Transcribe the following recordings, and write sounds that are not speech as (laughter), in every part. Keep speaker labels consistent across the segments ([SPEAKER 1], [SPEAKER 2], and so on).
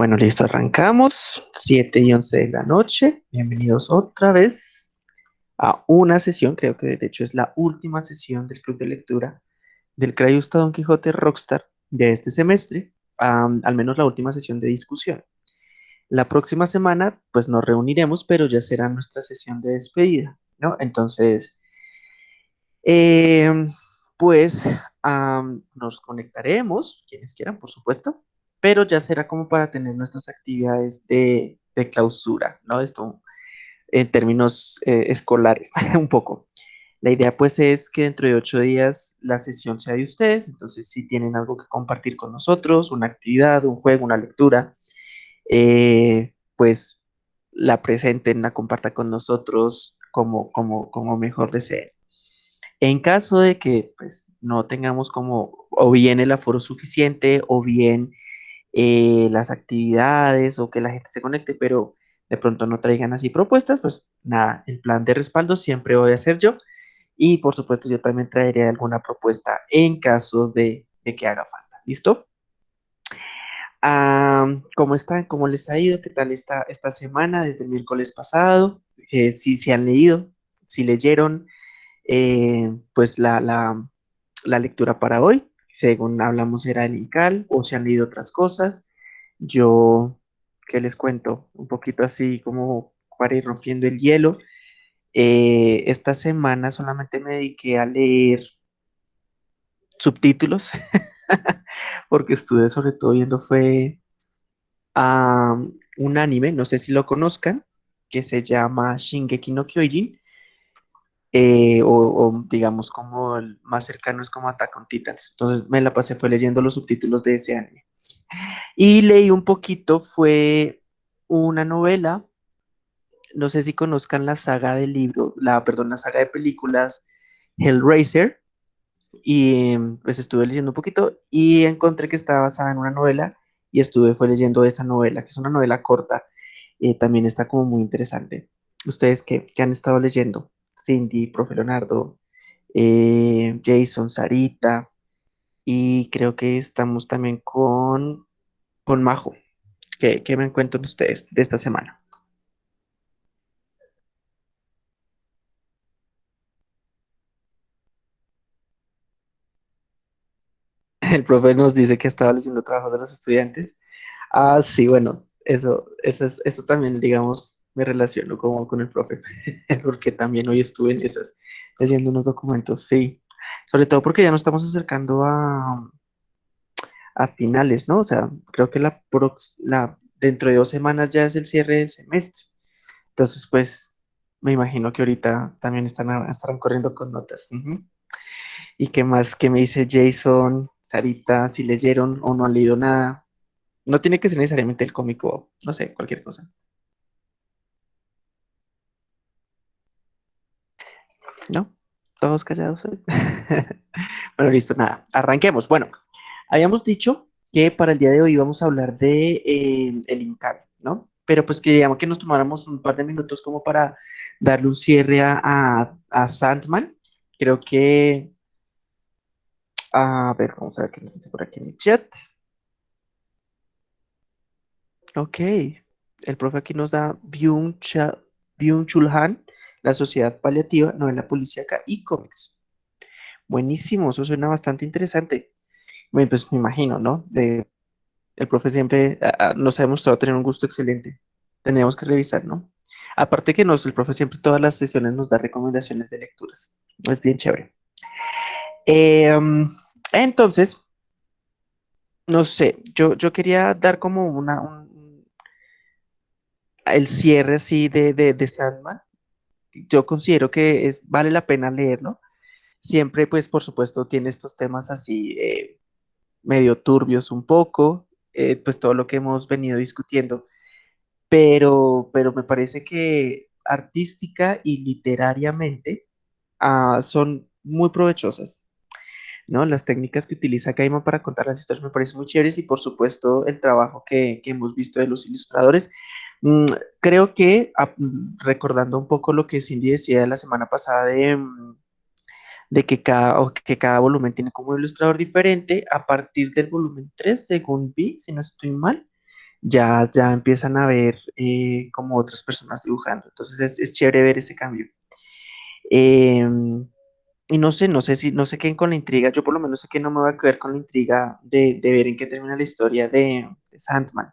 [SPEAKER 1] Bueno, listo, arrancamos. 7 y 11 de la noche. Bienvenidos otra vez a una sesión, creo que de hecho es la última sesión del club de lectura del Crayusta Don Quijote Rockstar de este semestre, al menos la última sesión de discusión. La próxima semana, pues nos reuniremos, pero ya será nuestra sesión de despedida, ¿no? Entonces, em, pues nos conectaremos, quienes quieran, por supuesto, pero ya será como para tener nuestras actividades de, clausura, ¿no? Esto en términos eh, escolares, (laughs) un poco. La idea pues es que dentro de ocho días la sesión sea de ustedes, entonces si tienen algo que compartir con nosotros, una actividad, un juego, una lectura, eh, pues la presenten, la compartan con nosotros como, como, como mejor deseen. En caso de que pues, no tengamos como o bien el aforo suficiente o bien eh, las actividades o que la gente se conecte, pero de pronto no traigan así propuestas, pues nada, el plan de respaldo siempre voy a hacer yo. Y por supuesto yo también traeré alguna propuesta en caso de, que haga falta. ¿Listo? ¿Cómo están? ¿Cómo les ha ido? ¿Qué tal esta, esta semana desde el miércoles pasado? Eh, si se han leído, si leyeron, eh, pues la, la lectura para hoy según hablamos era el INCAL o se han leído otras cosas. Yo, ¿qué les cuento? Un poquito así como para ir rompiendo el hielo. Eh, esta semana solamente me dediqué a leer subtítulos, (laughs) porque estuve sobre todo viendo fue un anime, no sé si lo conozcan, que se llama Shingeki no Kyojin, eh, o, digamos como el más cercano es como Attack on Titans. Entonces me la pasé fue leyendo los subtítulos de ese anime. Y leí un poquito, fue una novela, no sé si conozcan la saga de libro, la, perdón, la saga de películas Hellraiser, y pues estuve leyendo un poquito y encontré que estaba basada en una novela y estuve fue leyendo esa novela, que es una novela corta, eh, también está como muy interesante. ¿Ustedes qué, qué han estado leyendo? Cindy, Profe Leonardo, eh, Jason, Sarita, y creo que estamos también con, con Majo. ¿Qué, me encuentran ustedes de esta semana? (laughs) El profe nos dice que estaba leyendo trabajos de los estudiantes. Ah, sí, bueno, eso, eso es, eso también, digamos, me relaciono como con el profe, (laughs) porque también hoy estuve en esas, leyendo unos documentos, sí, sobre todo porque ya nos estamos acercando a, a finales, ¿no? O sea, creo que la, la dentro de dos semanas ya es el cierre del semestre, entonces pues me imagino que ahorita también están, estarán corriendo con notas. ¿Y qué más? ¿Qué me dice Jason, Sarita, si leyeron o no han leído nada? No tiene que ser necesariamente el cómico, no sé, cualquier cosa. ¿No? Todos callados (laughs) bueno, listo, nada. Arranquemos. Bueno, habíamos dicho que para el día de hoy íbamos a hablar de eh, el ¿no? Pero pues queríamos que nos tomáramos un par de minutos como para darle un cierre a, a, Sandman. Creo que... A ver, vamos a ver qué nos dice por aquí en el chat. Ok. El profe aquí nos da Byung-Chul Han la Sociedad Paliativa, Novela Policíaca y Cómics. Buenísimo, eso suena bastante interesante. Bueno, pues me imagino, ¿no? De, el profe siempre nos ha demostrado tener un gusto excelente. Tenemos que revisar, ¿no? Aparte que nos, el profe siempre todas las sesiones nos da recomendaciones de lecturas. Es bien chévere. Em, entonces, no sé, yo, yo quería dar como una, el cierre así de, de, de Sandman yo considero que es, vale la pena leerlo. Siempre, pues, por supuesto, tiene estos temas así eh, medio turbios un poco, eh, pues todo lo que hemos venido discutiendo, pero, pero me parece que artística y literariamente ah, son muy provechosas. ¿no? Las técnicas que utiliza Caima para contar las historias me parecen muy chéveres y por supuesto el trabajo que, que hemos visto de los ilustradores creo que mm, recordando un poco lo que Cindy decía la semana pasada de, mm, de que, cada, que cada volumen tiene como ilustrador diferente, a partir del volumen 3, según vi, si no estoy mal, ya, ya empiezan a ver eh, como otras personas dibujando. Entonces es, es chévere ver ese cambio. Em, y no sé, no sé si, no sé qué con la intriga, yo por lo menos sé que no me voy a quedar con la intriga de, de ver en qué termina la historia de Sandman.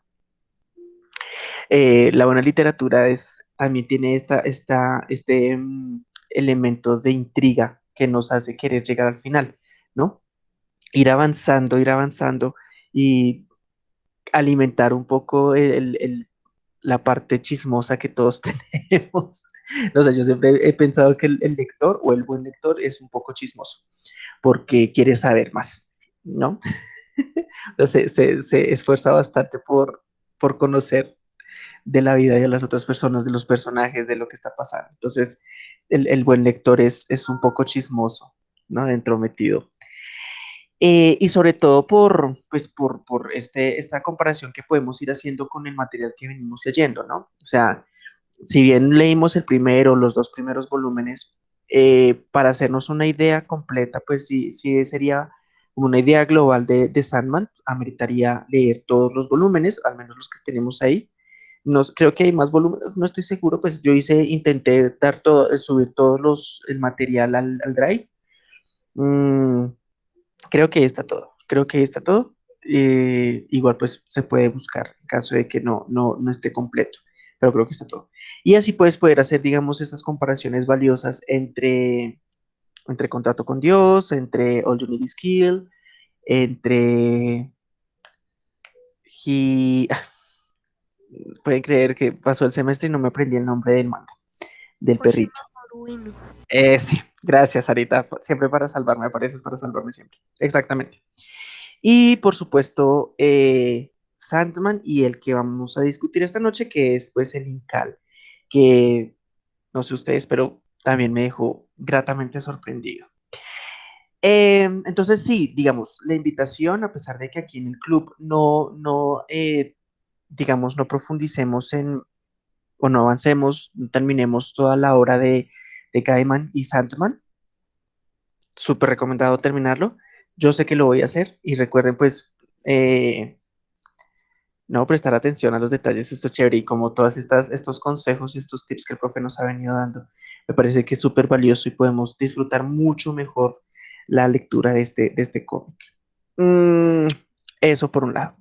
[SPEAKER 1] Eh, la buena literatura es, también tiene esta, este mm, elemento de intriga que nos hace querer llegar al final, ¿no? Ir avanzando, ir avanzando y alimentar un poco el, la parte chismosa que todos (laughs) tenemos. No sé, yo siempre he pensado que el, lector o el buen lector es un poco chismoso porque quiere saber más, ¿no? (laughs) Sea, se, se- se esfuerza bastante por, por conocer de la vida de las otras personas, de los personajes, de lo que está pasando. Entonces, el, el buen lector es, es un poco chismoso, ¿no? Dentro metido. Eh, y sobre todo por, pues por, por este, esta comparación que podemos ir haciendo con el material que venimos leyendo, ¿no? O sea, si bien leímos el primero, los dos primeros volúmenes, eh, para hacernos una idea completa, pues sí, sí sería una idea global de, de Sandman, ameritaría leer todos los volúmenes, al menos los que tenemos ahí. No, creo que hay más volúmenes, no estoy seguro, pues yo hice, intenté dar todo, subir todos los, el material al, al Drive. Mm, creo que está todo, creo que está todo. Eh, igual pues se puede buscar en caso de que no, no, no esté completo, pero creo que está todo. Y así puedes poder hacer, digamos, estas comparaciones valiosas entre, entre Contrato con Dios, entre All You Need Is Kill, entre... He... Pueden creer que pasó el semestre y no me aprendí el nombre del manga, del
[SPEAKER 2] Oshima
[SPEAKER 1] perrito. Eh, sí, gracias, Arita. Siempre para salvarme, apareces para salvarme siempre. Exactamente. Y por supuesto, eh, Sandman y el que vamos a discutir esta noche, que es pues el Incal, que no sé ustedes, pero también me dejó gratamente sorprendido. Eh, entonces sí, digamos, la invitación, a pesar de que aquí en el club no, no, eh, digamos, no profundicemos en, o no avancemos, no terminemos toda la obra de, de Gaiman y Sandman, súper recomendado terminarlo. Yo sé que lo voy a hacer y recuerden pues eh, no prestar atención a los detalles, esto es chévere y como todas estas estos consejos y estos tips que el profe nos ha venido dando, me parece que es súper valioso y podemos disfrutar mucho mejor la lectura de este, de este cómic. Mm, eso por un lado.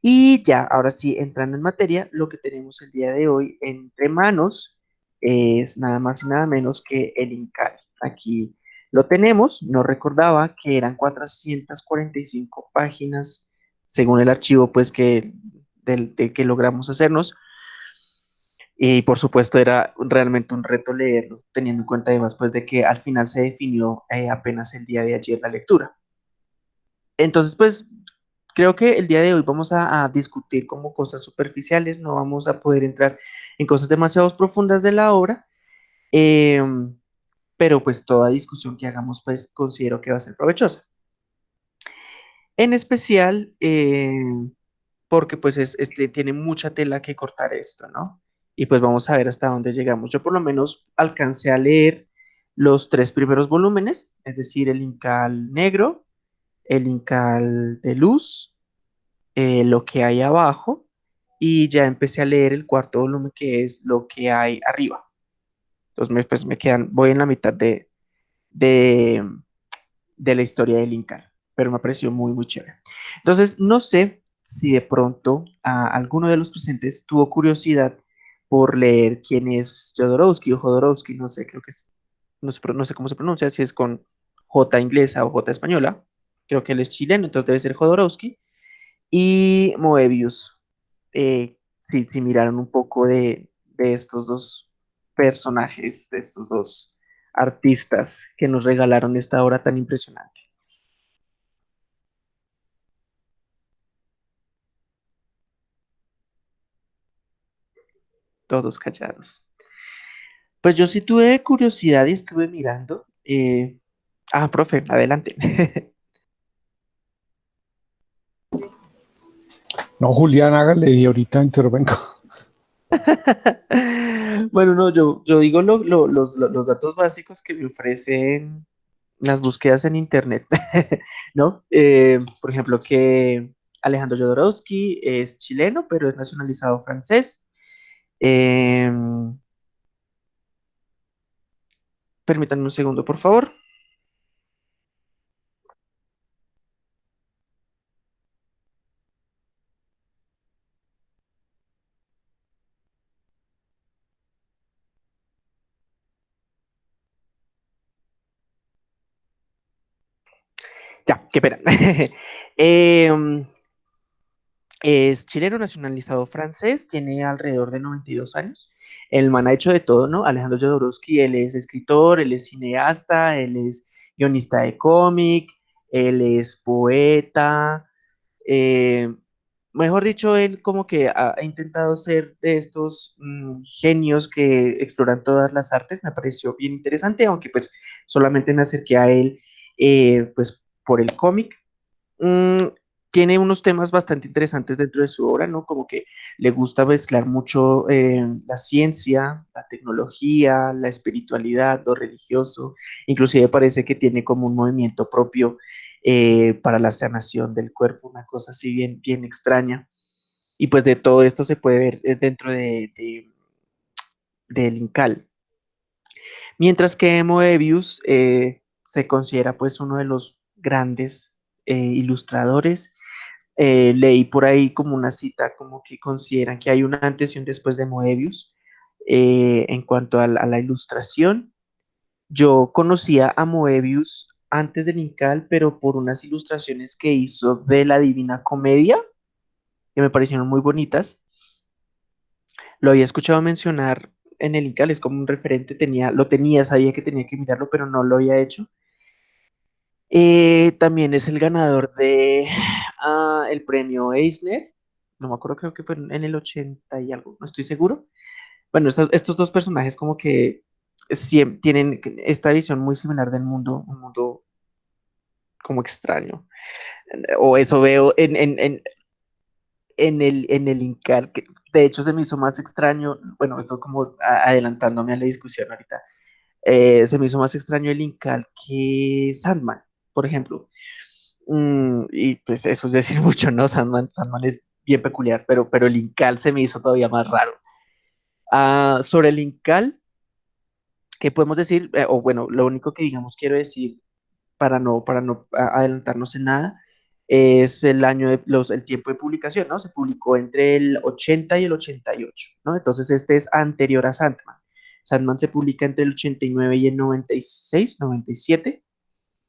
[SPEAKER 1] Y ya, ahora sí, entrando en materia, lo que tenemos el día de hoy entre manos es nada más y nada menos que el Incal. Aquí lo tenemos, no recordaba que eran 445 páginas, según el archivo, pues que, del, que logramos hacernos. Y por supuesto era realmente un reto leerlo, teniendo en cuenta además pues de que al final se definió eh, apenas el día de ayer la lectura. Entonces, pues creo que el día de hoy vamos a, discutir como cosas superficiales, no vamos a poder entrar en cosas demasiado profundas de la obra, eh, pero pues toda discusión que hagamos pues considero que va a ser provechosa. En especial eh, porque pues es, este, tiene mucha tela que cortar esto, ¿no? Y pues vamos a ver hasta dónde llegamos. Yo por lo menos alcancé a leer los tres primeros volúmenes, es decir, el Incal negro, el Incal de luz, eh, lo que hay abajo, y ya empecé a leer el cuarto volumen que es lo que hay arriba. Entonces me, pues me quedan, voy en la mitad de, de, la historia del Incal, pero me pareció muy, muy chévere. Entonces, no sé si de pronto alguno de los presentes tuvo curiosidad por leer quién es Jodorowsky o Jodorowsky, no sé, creo que es, no sé, no sé cómo se pronuncia, si es con J inglesa o J española, creo que él es chileno, entonces debe ser Jodorowsky, y Moebius, eh, si, si miraron un poco de, de estos dos personajes, de estos dos artistas que nos regalaron esta obra tan impresionante. Todos callados. Pues yo sí tuve curiosidad y estuve mirando. eh, Ah, profe, adelante. (laughs)
[SPEAKER 3] No, Julián, hágale y ahorita intervengo. (laughs)
[SPEAKER 1] Bueno, no, yo, yo digo lo- lo- los, lo- los datos básicos que me ofrecen las búsquedas en internet, (laughs) ¿no? Eh, por ejemplo, que Alejandro Jodorowsky es chileno, pero es nacionalizado francés. Em, permítanme un segundo, por favor. Ya, qué pena. (laughs) Em, es chileno nacionalizado francés, tiene alrededor de 92 años. El man ha hecho de todo, ¿no? Alejandro Jodorowsky, él es escritor, él es cineasta, él es guionista de cómic, él es poeta. Eh, mejor dicho, él como que ha, intentado ser de estos mm, genios que exploran todas las artes. Me pareció bien interesante, aunque pues solamente me acerqué a él eh, pues por el cómic. Mm, tiene unos temas bastante interesantes dentro de su obra, ¿no? Como que le gusta mezclar mucho eh, la ciencia, la tecnología, la espiritualidad, lo religioso. Inclusive parece que tiene como un movimiento propio eh, para la sanación del cuerpo, una cosa así bien, bien extraña. Y pues de todo esto se puede ver eh, dentro de, de, del Incal. Mientras que Moebius se considera pues uno de los grandes ilustradores eh, leí por ahí como una cita, como que consideran que hay un antes y un después de Moebius eh, en cuanto a la, ilustración. Yo conocía a Moebius antes del Incal, pero por unas ilustraciones que hizo de la Divina Comedia, que me parecieron muy bonitas. Lo había escuchado mencionar en el Incal, es como un referente, tenía, lo tenía, sabía que tenía que mirarlo, pero no lo había hecho. Eh, también es el ganador de ah, el premio Eisner. No me acuerdo, creo que fue en el 80 y algo, no estoy seguro. Bueno, estos, dos personajes como que tienen esta visión muy similar del mundo, un mundo como extraño. O eso veo en, en, en, en el, en el Incal, que de hecho se me hizo más extraño, bueno, esto como adelantándome a la discusión ahorita, eh, se me hizo más extraño el Incal que Sandman por ejemplo. Mm, y pues eso es decir (laughs) mucho, ¿no? Sandman, Sandman es bien peculiar, pero, pero el Incal se me hizo todavía más raro. Ah, sobre el Incal, ¿qué podemos decir? Eh, o bueno, lo único que digamos quiero decir para no, para no adelantarnos en nada, es el año de los, el tiempo de publicación, ¿no? Se publicó entre el 80 y el 88, ¿no? Entonces este es anterior a Sandman. Sandman se publica entre el 89 y el 96, 97.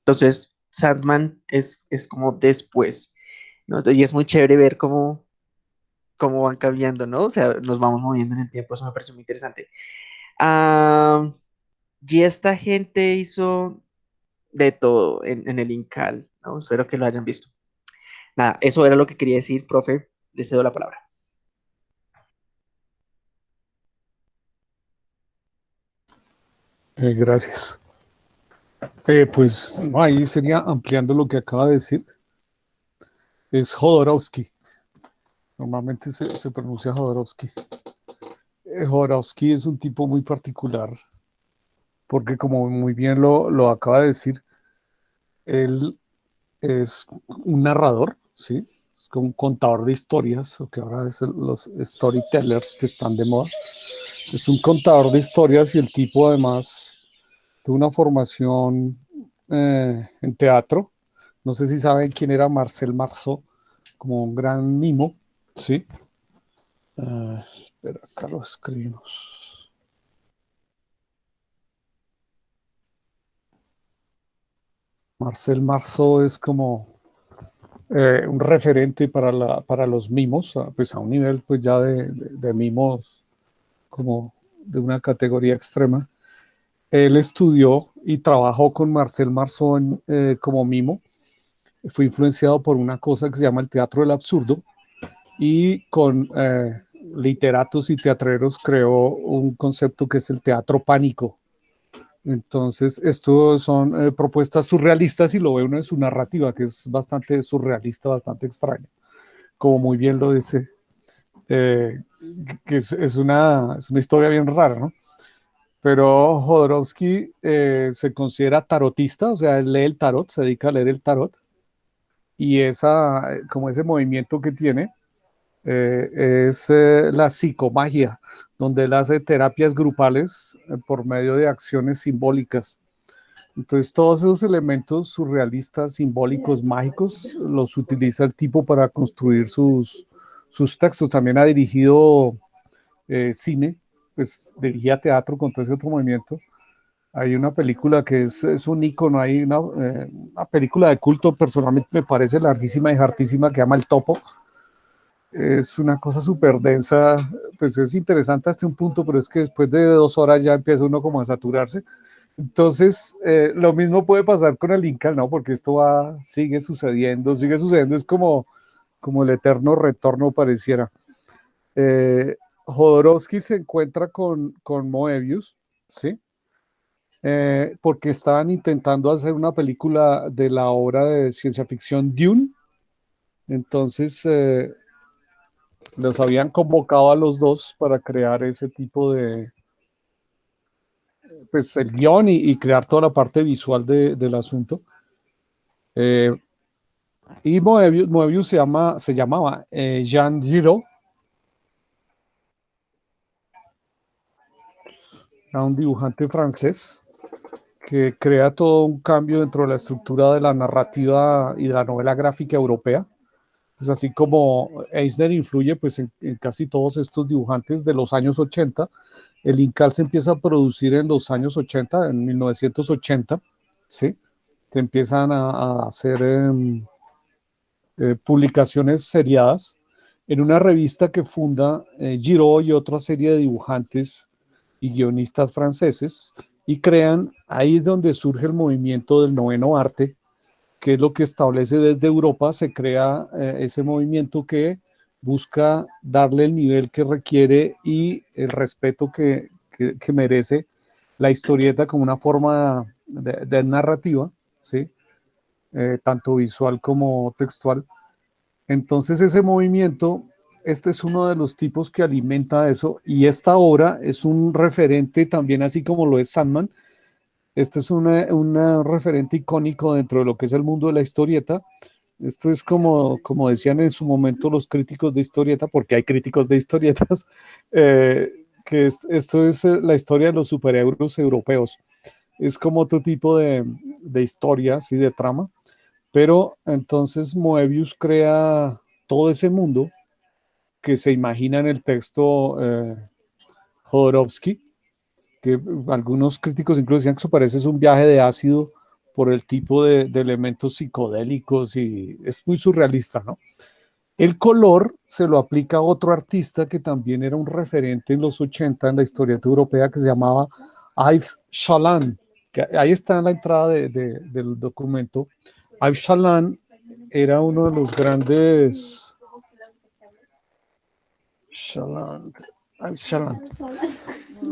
[SPEAKER 1] Entonces, Sandman es, es como después. Y es muy chévere ver cómo, cómo van cambiando, ¿no? O sea, nos vamos moviendo en el tiempo, eso me parece muy interesante. y esta gente hizo de todo en, el Incal, ¿no? Espero que lo hayan visto. Nada, eso era lo que quería decir, profe. Le cedo la palabra.
[SPEAKER 3] Eh, gracias. Eh, pues ahí sería ampliando lo que acaba de decir. Es Jodorowsky. Normalmente se, pronuncia Jodorowsky. Eh, Jodorowsky es un tipo muy particular porque como muy bien lo, lo acaba de decir, él es un narrador, ¿sí? Es un contador de historias, o que ahora es los storytellers que están de moda. Es un contador de historias y el tipo además una formación eh, en teatro. No sé si saben quién era Marcel Marceau, como un gran mimo, ¿sí? Uh, espera, acá lo escribimos. Marcel Marceau es como eh, un referente para, la, para los mimos, pues a un nivel pues ya de, de mimos como de una categoría extrema. Él estudió y trabajó con Marcel Marceau eh, como mimo. Fue influenciado por una cosa que se llama el teatro del absurdo y con eh, literatos y teatreros creó un concepto que es el teatro pánico. Entonces, esto son eh, propuestas surrealistas y lo ve uno en su narrativa, que es bastante surrealista, bastante extraña, como muy bien lo dice, que es, una, es una historia bien rara, ¿no? Pero Jodorowsky eh, se considera tarotista, o sea, él lee el tarot, se dedica a leer el tarot. y esa, como ese movimiento que tiene eh, es eh, la psicomagia, donde él hace terapias grupales eh, por medio de acciones simbólicas. Entonces todos esos elementos surrealistas, simbólicos, mágicos, los utiliza el tipo para construir sus, sus textos. También ha dirigido cine, pues dirigía teatro con todo ese otro movimiento. Hay una película que es, es un icono, hay una, una, película de culto, personalmente me parece larguísima y hartísima, que llama El Topo, es una cosa súper densa, pues es interesante hasta un punto, pero es que después de dos horas ya empieza uno como a saturarse. Entonces, eh, lo mismo puede pasar con el Inca, ¿no? Porque esto va, sigue sucediendo, sigue sucediendo, es como, como el eterno retorno pareciera. Eh, Jodorowsky se encuentra con, con Moebius, ¿sí? Eh, porque estaban intentando hacer una película de la obra de ciencia ficción Dune. Entonces, eh, los habían convocado a los dos para crear ese tipo de, pues el guion y, crear toda la parte visual del asunto. Eh, y Moebius, se, llama, se llamaba Jean Giraud. Era un dibujante francés que crea todo un cambio dentro de la estructura de la narrativa y de la novela gráfica europea pues así como Eisner influye pues en, casi todos estos dibujantes de los años 80, el Incal se empieza a producir en los años 80, en 1980, ¿sí? Se empiezan a, hacer em, eh, publicaciones seriadas en una revista que funda eh, Giraud y otra serie de dibujantes y guionistas franceses y crean, ahí es donde surge el movimiento del noveno arte, que es lo que establece desde Europa, se crea eh, ese movimiento que busca darle el nivel que requiere y el respeto que, que, merece la historieta como una forma de, narrativa, ¿sí? Eh, tanto visual como textual. Entonces ese movimiento, este es uno de los tipos que alimenta eso y esta obra es un referente también así como lo es Sandman, este es un referente icónico dentro de lo que es el mundo de la historieta. Esto es como, como decían en su momento los críticos de historieta, porque hay críticos de historietas, (laughs) eh, que esto es eh, la historia de los superhéroes europeos. Es como otro tipo de, de historias y de trama, pero entonces Moebius crea todo ese mundo que se imagina en el texto eh, Jodorowsky, que algunos críticos incluso decían que eso parece un viaje de ácido por el tipo de, elementos psicodélicos y es muy surrealista, ¿no? El color se lo aplica a otro artista que también era un referente en los 80 en la historieta europea que se llamaba Yves Chaland, que ahí está en la entrada del documento. Yves Chaland era uno de los grandes... Chaland,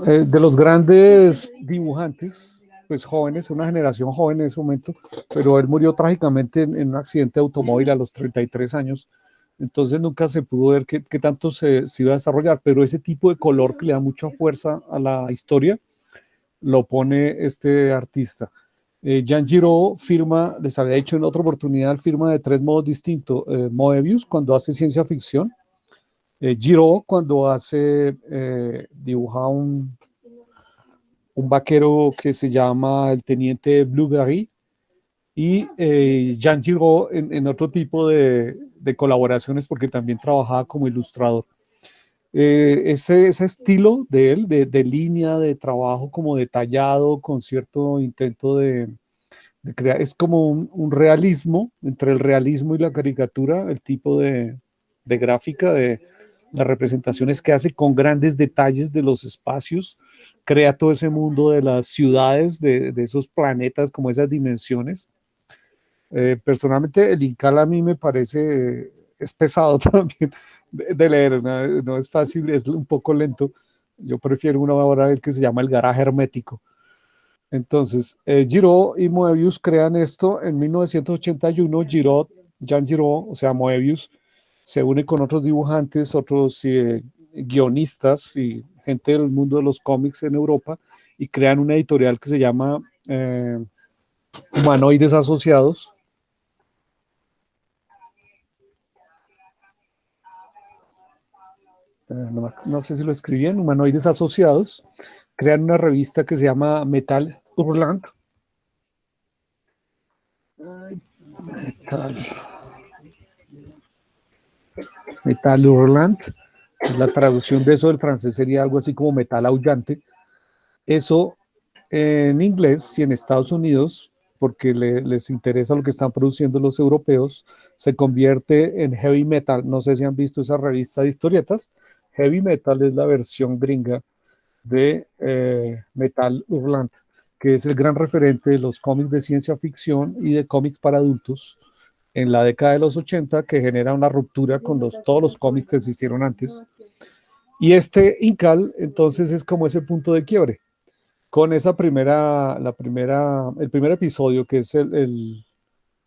[SPEAKER 3] eh, de los grandes dibujantes, pues jóvenes, una generación joven en ese momento, pero él murió trágicamente en, un accidente de automóvil a los 33 años, entonces nunca se pudo ver qué, tanto se, iba a desarrollar, pero ese tipo de color que le da mucha fuerza a la historia, lo pone este artista. Eh, Jean Giraud firma, les había dicho en otra oportunidad, firma de tres modos distintos. Eh, Moebius, cuando hace ciencia ficción, eh, Giro cuando hace, eh, dibuja un, un vaquero que se llama el teniente Blueberry y eh, Jean Giraud en, otro tipo de, colaboraciones porque también trabajaba como ilustrador. ese, ese, estilo de él, de, línea, de trabajo como detallado, con cierto intento de, crear, es como un, realismo, entre el realismo y la caricatura, el tipo de, de gráfica, de, las representaciones que hace con grandes detalles de los espacios, crea todo ese mundo de las ciudades, de, esos planetas, como esas dimensiones. Eh, personalmente el Incal a mí me parece, es pesado (laughs) también de, leer, ¿no? es fácil, es un poco lento. Yo prefiero una obra que se llama El garaje hermético. Entonces, eh, Giraud y Moebius crean esto en 1981. Giraud, Jean Giraud, o sea, Moebius, se une con otros dibujantes, otros eh, guionistas y gente del mundo de los cómics en Europa y crean una editorial que se llama eh, Humanoides Asociados. Eh, no, sé si lo escribí en Humanoides Asociados. Crean una revista que se llama Metal Hurlant. Metal. Metal Hurlant. La traducción de eso del francés sería algo así como metal aullante. Eso en inglés y en Estados Unidos, porque les interesa lo que están produciendo los europeos, se convierte en heavy metal. No sé si han visto esa revista de historietas. Heavy metal es la versión gringa de eh, Metal Hurlant, que es el gran referente de los cómics de ciencia ficción y de cómics para adultos en la década de los 80, que genera una ruptura con los, todos los cómics que existieron antes. Y este Incal, entonces, es como ese punto de quiebre con esa primera, la primera, el primer episodio que es el,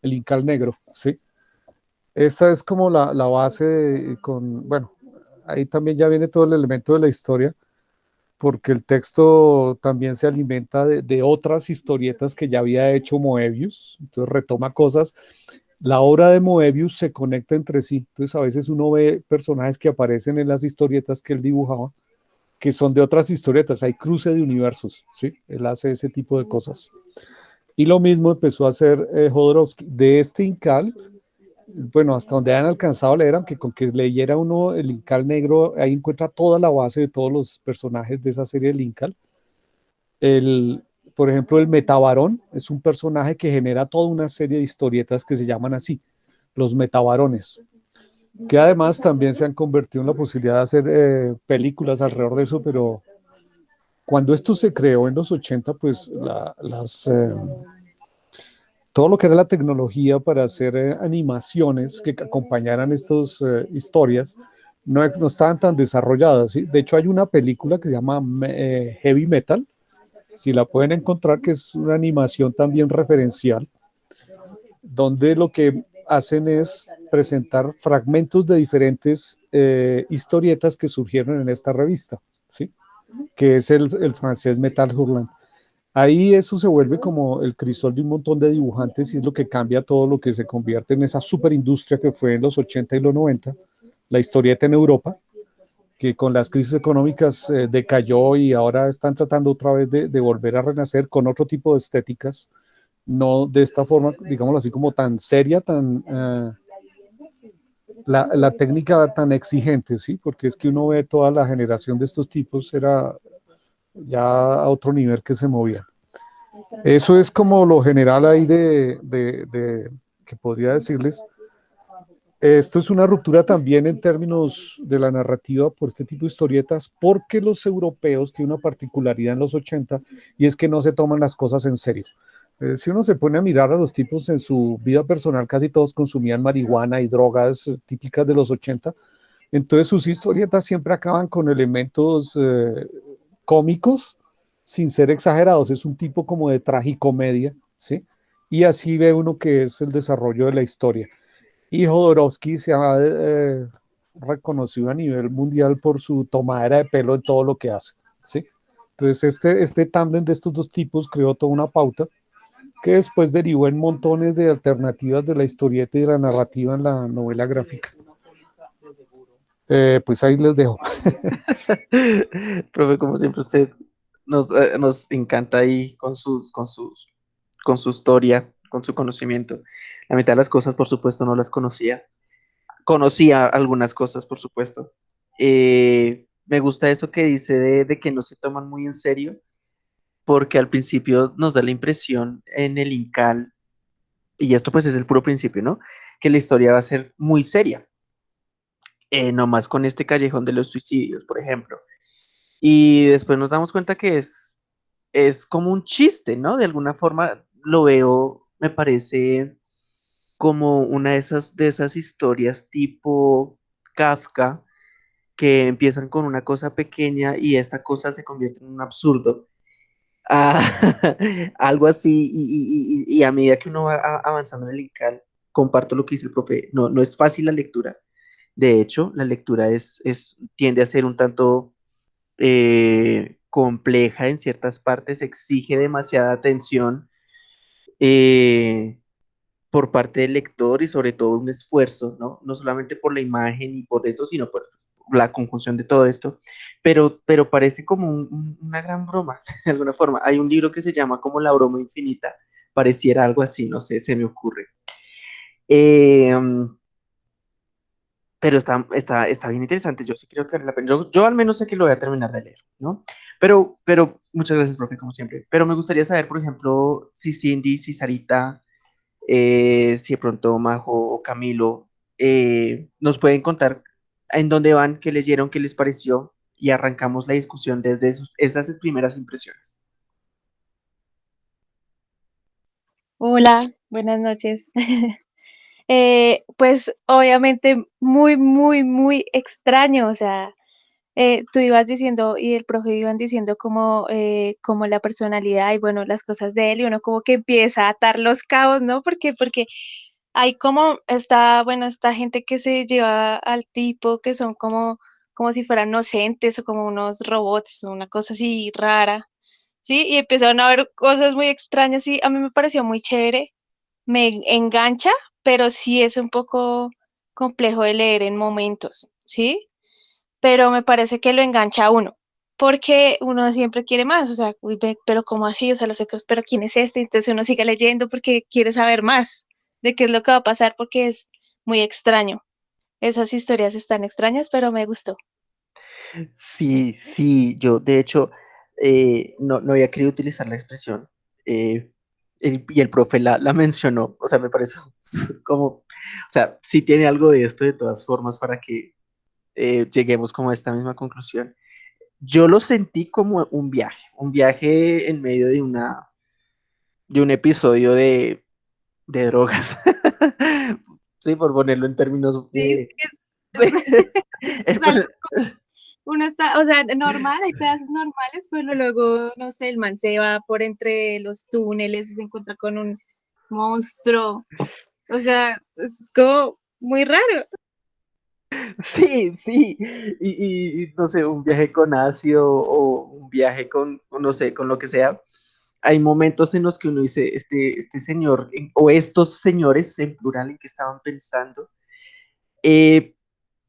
[SPEAKER 3] el, Incal Negro, ¿sí? Esta es como la, la base con, bueno, ahí también ya viene todo el elemento de la historia, porque el texto también se alimenta de, de, otras historietas que ya había hecho Moebius, entonces retoma cosas. La obra de Moebius se conecta entre sí, entonces a veces uno ve personajes que aparecen en las historietas que él dibujaba, que son de otras historietas, hay cruce de universos, ¿sí? Él hace ese tipo de cosas. Y lo mismo empezó a hacer eh. De este Incal, bueno, hasta donde han alcanzado leer, aunque con que leyera uno el Incal negro, ahí encuentra toda la base de todos los personajes de esa serie del Incal. El, por ejemplo, el Metabarón es un personaje que genera toda una serie de historietas que se llaman así, los Metabarones que además también se han convertido en la posibilidad de hacer eh, películas alrededor de eso, pero cuando esto se creó en los 80, pues las, eh, todo lo que era la tecnología para hacer eh, animaciones que acompañaran estas historias no, no, estaban tan desarrolladas. De hecho, hay una película que se llama Heavy Metal, si la pueden encontrar, que es una animación también referencial, donde lo que hacen es presentar fragmentos de diferentes eh, historietas que surgieron en esta revista, ¿sí? que es el, francés Metal Hurlant. Ahí eso se vuelve como el crisol de un montón de dibujantes y es lo que cambia todo lo que se convierte en esa superindustria que fue en los 80 y los 90, la historieta en Europa, que con las crisis económicas eh, decayó y ahora están tratando otra vez de, de volver a renacer con otro tipo de estéticas, no de esta forma, digámoslo así, como tan seria, tan... Eh, la, técnica tan exigente, ¿sí? Porque es que uno ve toda la generación de estos tipos, era ya a otro nivel que se movía. Eso es como lo general ahí de, de, que podría decirles. Esto es una ruptura también en términos de la narrativa por este tipo de historietas, porque los europeos tienen una particularidad en los 80 y es que no se toman las cosas en serio. Eh, si uno se pone a mirar a los tipos en su vida personal, casi todos consumían marihuana y drogas eh, típicas de los 80. Entonces sus historietas siempre acaban con elementos eh, cómicos sin ser exagerados. Es un tipo como de tragicomedia, ¿sí? Y así ve uno que es el desarrollo de la historia. Y Jodorowsky se ha reconocido a nivel mundial por su tomadera de pelo en todo lo que hace, ¿sí? Entonces este, este tándem de estos dos tipos creó toda una pauta que después derivó en montones de alternativas de la historieta y de la narrativa en la novela gráfica. Eh, pues ahí les dejo. (laughs)
[SPEAKER 1] Profe, como siempre usted nos, eh, nos encanta ahí con, sus, con, sus, con su historia, con su conocimiento. La mitad de las cosas, por supuesto, no las conocía. Conocía algunas cosas, por supuesto. Eh, me gusta eso que dice de, de que no se toman muy en serio porque al principio nos da la impresión en el Incal, y esto pues es el puro principio, ¿no? Que la historia va a ser muy seria, eh, nomás con este callejón de los suicidios, por ejemplo. Y después nos damos cuenta que es, es como un chiste, ¿no? De alguna forma lo veo, me parece como una de esas, de esas historias tipo Kafka, que empiezan con una cosa pequeña y esta cosa se convierte en un absurdo (laughs) algo así, y, a medida que uno va avanzando en el INCAL, comparto lo que dice el profe, no, no es fácil la lectura. De hecho, la lectura es, es tiende a ser un tanto eh, compleja en ciertas partes, exige demasiada atención eh, por parte del lector y sobre todo un esfuerzo, ¿no? No solamente por la imagen y por eso, sino por la conjunción de todo esto, pero, pero parece como una gran broma, (laughs) de alguna forma. Hay un libro que se llama como La broma infinita, pareciera algo así, no sé, se me ocurre. Eh, pero está, está, está bien interesante, yo sí creo que vale la pena. Yo, al menos sé que lo voy a terminar de leer, ¿no? Pero, pero muchas gracias, profe, como siempre. Pero me gustaría saber, por ejemplo, si Cindy, si Sarita, eh, si de pronto Majo o Camilo eh, nos pueden contar en dónde van, qué leyeron, qué les pareció y arrancamos la discusión desde esas primeras impresiones.
[SPEAKER 2] Hola, buenas noches. (laughs) Eh, pues obviamente muy, muy, muy extraño, o sea, eh, tú ibas diciendo y el profe iban diciendo como, eh, como la personalidad y bueno, las cosas de él y uno como que empieza a atar los cabos, ¿no? Porque, porque hay como esta, bueno, esta gente que se lleva al tipo que son como, como si fueran inocentes o como unos robots, una cosa así rara, ¿sí? Y empezaron a ver cosas muy extrañas y a mí me pareció muy chévere, me engancha, pero sí es un poco complejo de leer en momentos, ¿sí? Pero me parece que lo engancha a uno, porque uno siempre quiere más, o sea, uy, pero ¿cómo así? O sea, los secos, pero ¿quién es este? Entonces uno sigue leyendo porque quiere saber más de qué es lo que va a pasar, porque es muy extraño. Esas historias están extrañas, pero me gustó.
[SPEAKER 1] Sí, sí, yo de hecho eh, no, no, había querido utilizar la expresión eh, y el profe la, la, mencionó, o sea, me pareció (laughs) como, o sea, sí tiene algo de esto de todas formas para que eh, lleguemos como a esta misma conclusión. Yo lo sentí como un viaje, un viaje en medio de una, de un episodio de, de drogas. (laughs) sí, por ponerlo en términos.
[SPEAKER 2] Sí, (laughs) uno está, o sea, normal, hay (laughs) pedazos normales, pero luego, no sé, el man se va por entre los túneles y se encuentra con un monstruo. O sea, es como muy raro.
[SPEAKER 1] Sí, sí, y, y, no sé, un viaje con ácido o un viaje con, no sé, con lo que sea. Hay momentos en los que uno dice, este, este señor, o estos señores en plural en que estaban pensando, eh,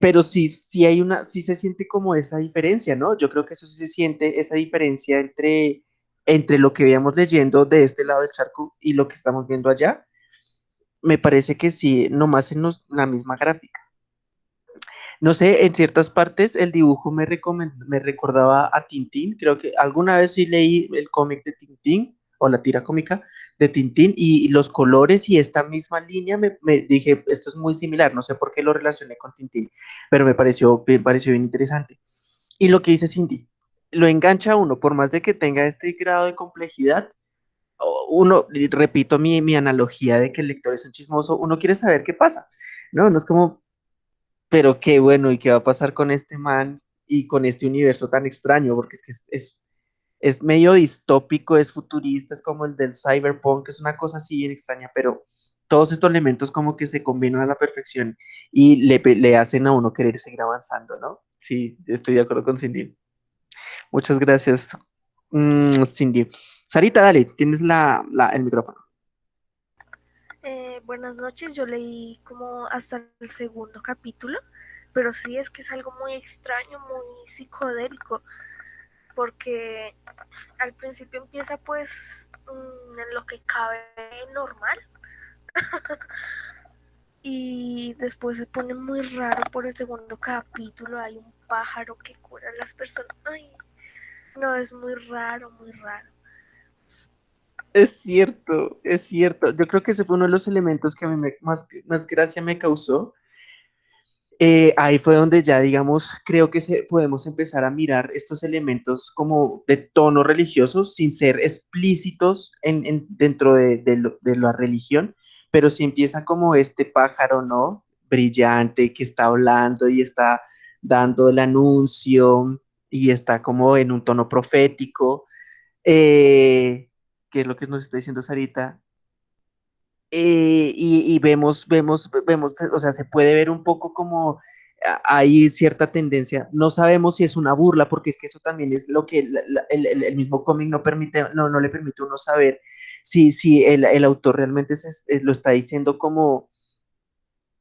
[SPEAKER 1] pero sí, sí hay una, sí se siente como esa diferencia, ¿no? Yo creo que eso sí se siente, esa diferencia entre, entre lo que veíamos leyendo de este lado del charco y lo que estamos viendo allá. Me parece que sí, nomás en la misma gráfica. No sé, en ciertas partes el dibujo me, me recordaba a Tintín, creo que alguna vez sí leí el cómic de Tintín o la tira cómica de Tintín y, los colores y esta misma línea me, dije, esto es muy similar, no sé por qué lo relacioné con Tintín, pero me pareció, me pareció bien interesante. Y lo que dice Cindy, lo engancha uno, por más de que tenga este grado de complejidad, uno, repito mi, mi analogía de que el lector es un chismoso, uno quiere saber qué pasa, ¿no? No es como, pero qué bueno, ¿y qué va a pasar con este man y con este universo tan extraño? Porque es que es, medio distópico, es futurista, es como el del cyberpunk, es una cosa así bien extraña, pero todos estos elementos como que se combinan a la perfección y le, le hacen a uno querer seguir avanzando, ¿no? Sí, estoy de acuerdo con Cindy. Muchas gracias, mm, Cindy. Sarita, dale, tienes la, el micrófono.
[SPEAKER 4] Eh, buenas noches, yo leí como hasta el segundo capítulo, pero sí es que es algo muy extraño, muy psicodélico, porque al principio empieza pues mm, en lo que cabe normal. (laughs) y después se pone muy raro por el segundo capítulo. Hay un pájaro que cura a las personas. Ay, no, es muy raro, muy raro.
[SPEAKER 1] Es cierto, es cierto. Yo creo que ese fue uno de los elementos que a mí más, más gracia me causó. Eh, ahí fue donde ya, digamos, creo que se, podemos empezar a mirar estos elementos como de tono religioso sin ser explícitos en, dentro de, la religión, pero si empieza como este pájaro, ¿no? Brillante que está hablando y está dando el anuncio y está como en un tono profético. Eh, que es lo que nos está diciendo Sarita, eh, y, vemos, vemos, vemos, o sea, se puede ver un poco como hay cierta tendencia. No sabemos si es una burla, porque es que eso también es lo que el, mismo cómic no, permite, no, no le permite uno saber si, si el, autor realmente se, lo está diciendo como,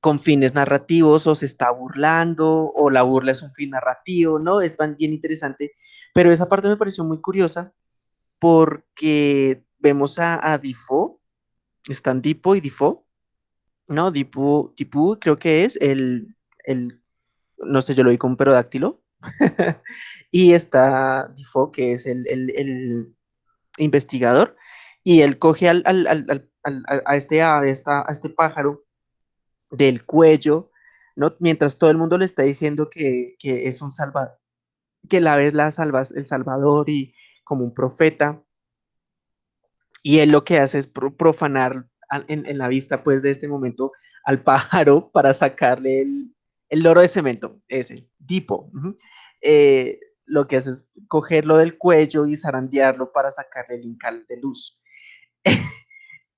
[SPEAKER 1] con fines narrativos o se está burlando o la burla es un fin narrativo, ¿no? Es bien interesante, pero esa parte me pareció muy curiosa porque vemos a, a están Dipo y Difo, ¿no? Dipu, Dipu creo que es el, el, no sé, yo lo vi con un perodáctilo, (laughs) y está Difo, que es el, el, el investigador, y él coge al, al, al, a este ave, a este pájaro, del cuello, ¿no? Mientras todo el mundo le está diciendo que, que es un salvador, que la vez la salvas, el salvador y como un profeta. Y él lo que hace es profanar en, en la vista, pues, de este momento al (laughs) pájaro para sacarle el, el loro de cemento, ese, tipo. eh, lo que hace es cogerlo del cuello y zarandearlo para sacarle el incal de luz. (laughs)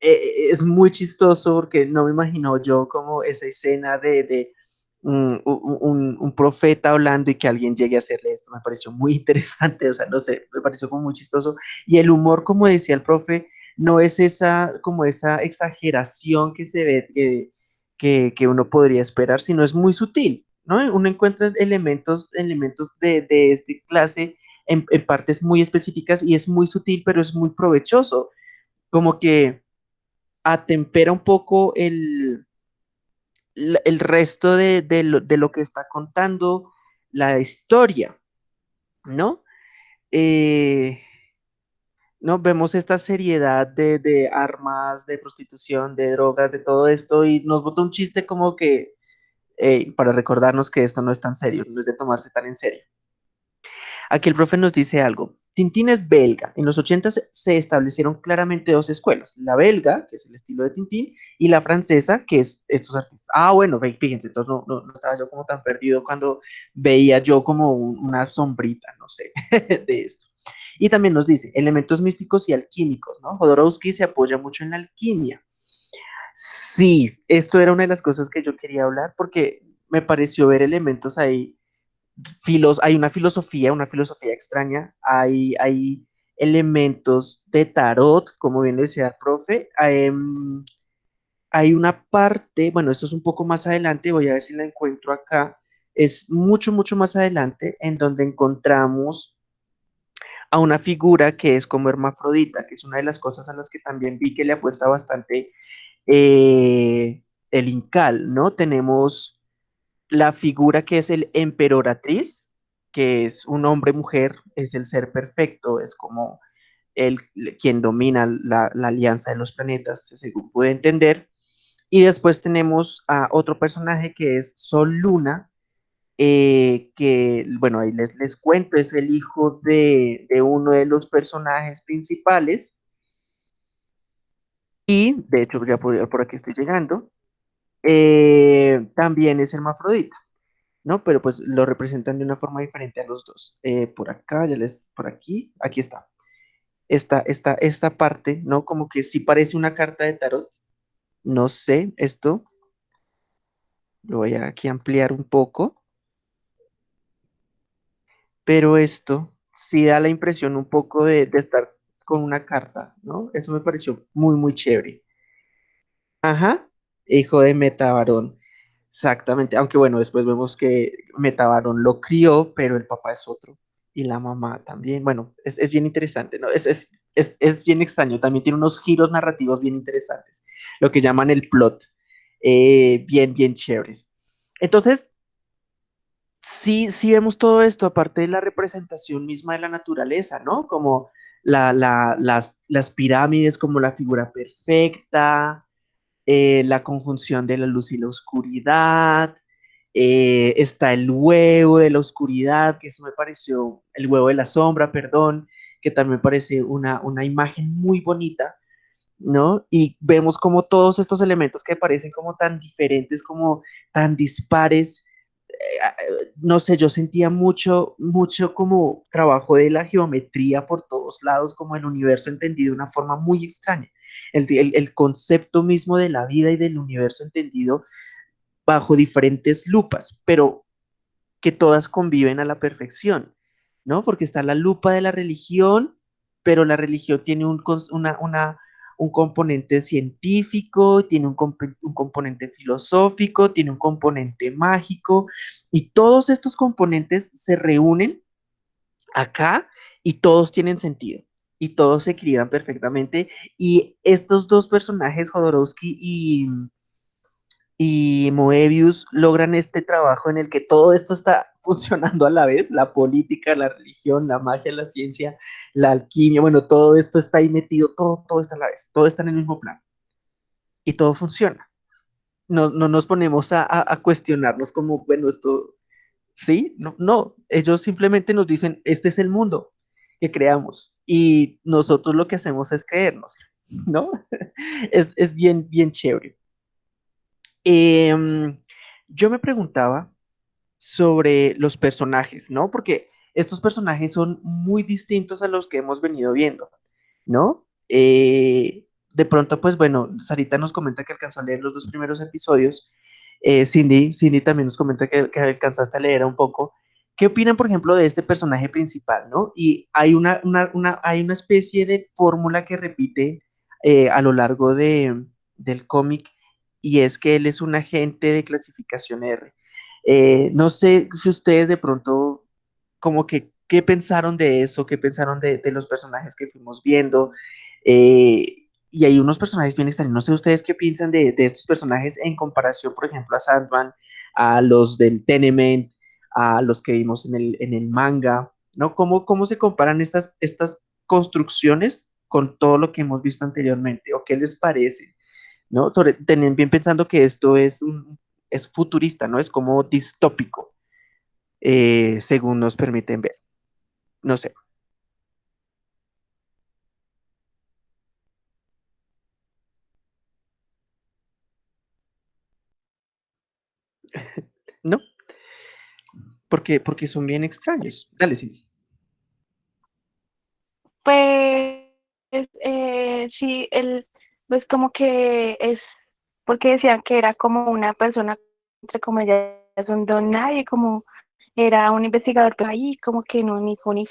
[SPEAKER 1] Eh, es muy chistoso porque no me imagino yo como esa escena de, de un, un, profeta hablando y que alguien llegue a hacerle esto. Me pareció muy (laughs) interesante, o sea, no sé, me pareció como muy chistoso. Y el humor, como decía el profe, no es esa, como esa exageración que se ve, que, que uno podría esperar, sino es muy sutil, ¿no? Uno encuentra elementos, elementos de, de esta clase en, en partes muy específicas y es muy sutil, pero es muy provechoso. Como que atempera un poco el, el resto de, de, lo, de, lo, que está contando la historia, ¿no? Eh, ¿no? Vemos esta seriedad de, de, armas, de prostitución, de drogas, de todo esto, y nos bota un chiste como que, para recordarnos que esto no es tan serio, no es de tomarse tan en serio. Aquí el profe nos dice algo. Tintín es belga. En los 80 se establecieron claramente dos escuelas. La belga, que es el estilo de Tintín, y la francesa, que es estos artistas. Ah, bueno, fíjense, entonces no, no, no estaba yo como tan perdido cuando veía yo como un, una sombrita, no sé, (laughs) de esto. Y también nos dice elementos místicos y alquímicos, ¿no? Jodorowsky se apoya mucho en la alquimia. Sí, esto era una de las cosas que yo quería hablar porque me pareció ver elementos ahí filos, hay una filosofía, una filosofía extraña, hay, hay elementos de tarot, como bien decía el profe, hay, hay una parte, bueno, esto es un poco más adelante, voy a ver si la encuentro acá, es mucho, mucho más adelante, en donde encontramos a una figura que es como hermafrodita, que es una de las cosas a las que también vi que le apuesta bastante eh, el Incal, ¿no? Tenemos la figura que es el emperoratriz, que es un hombre-mujer, es el ser perfecto, es como el, quien domina la, alianza de los planetas, según puede entender. Y después tenemos a otro personaje que es Sol Luna, eh, que, bueno, ahí les, les cuento, es el hijo de, de uno de los personajes principales. Y, de hecho, ya por aquí estoy llegando eh, también es hermafrodita, ¿no? Pero pues lo representan de una forma diferente a los dos. Eh, por acá, ya les, por aquí, aquí está. Esta, esta, esta parte, ¿no? Como que sí parece una carta de tarot. No sé, esto. Lo voy a aquí ampliar un poco. Pero esto sí da la impresión un poco de, de estar con una carta, ¿no? Eso me pareció muy, muy chévere. Ajá, hijo de Metabarón. Exactamente, aunque bueno, después vemos que Metabarón lo crió, pero el papá es otro y la mamá también. Bueno, es, es bien interesante, ¿no? Es, es, es, es, bien extraño, también tiene unos giros narrativos bien interesantes, lo que llaman el plot, eh, bien, bien chéveres. Entonces, sí, sí vemos todo esto, aparte de la representación misma de la naturaleza, ¿no? Como la, la, las, las pirámides como la figura perfecta, eh, la conjunción de la luz y la oscuridad, eh, está el huevo de la oscuridad, que eso me pareció, el huevo de la sombra, perdón, que también parece una, una imagen muy bonita, ¿no? Y vemos como todos estos elementos que parecen como tan diferentes, como tan dispares, no sé, yo sentía mucho, mucho como trabajo de la geometría por todos lados, como el universo entendido de una forma muy extraña. El, el, concepto mismo de la vida y del universo entendido bajo diferentes lupas, pero que todas conviven a la perfección, ¿no? Porque está la lupa de la religión, pero la religión tiene un, una, un componente científico, tiene un, componente filosófico, tiene un componente mágico, y todos estos componentes se reúnen acá y todos tienen sentido y todos se equilibran perfectamente. Y estos dos personajes, Jodorowsky y, y Moebius, logran este trabajo en el que todo esto está (laughs) funcionando a la vez, la política, la religión, la magia, la ciencia, la alquimia, bueno, todo esto está ahí metido, todo, todo está a la vez, todo está en el mismo plan. Y todo funciona. No, no nos ponemos a, a, a cuestionarnos como, bueno, esto, ¿sí? No, no, ellos simplemente nos dicen, este es el mundo, que creamos y nosotros lo que hacemos es creernos, (laughs) ¿no? (laughs) es, es bien, bien chévere. Eh, yo me preguntaba sobre los personajes, ¿no? Porque estos personajes son muy distintos a los que hemos venido viendo, ¿no? Eh, de pronto, pues bueno, Sarita nos comenta que alcanzó a leer los dos primeros episodios. Eh, Cindy, Cindy también nos comenta que, que, alcanzaste a leer un poco. ¿Qué opinan, por ejemplo, de este personaje principal, no? Y hay una, una, una hay una especie de fórmula que repite eh, a lo largo de, del cómic y es que él es un agente de clasificación R. Eh, no sé si ustedes de pronto, como que, ¿qué pensaron de eso? ¿Qué pensaron de, los personajes que fuimos viendo? Eh, y hay unos personajes bien extraños. No sé ustedes qué piensan de, de, estos personajes en comparación, por ejemplo, a Sandman, a los del Tenement, a los que vimos en el, en el manga, ¿no? ¿Cómo, ¿Cómo se comparan estas, estas construcciones con todo lo que hemos visto anteriormente? ¿O qué les parece? ¿No? Sobre, bien pensando que esto es, un, es futurista, ¿no? Es como distópico, eh, según nos permiten ver. No sé. (laughs) ¿No? Porque, porque son bien extraños. Dale, Cindy.
[SPEAKER 2] Pues eh, sí, él, pues como que es, porque decían que era como una persona, entre comillas, un don nadie, como era un investigador, pero ahí como que no ni fu ni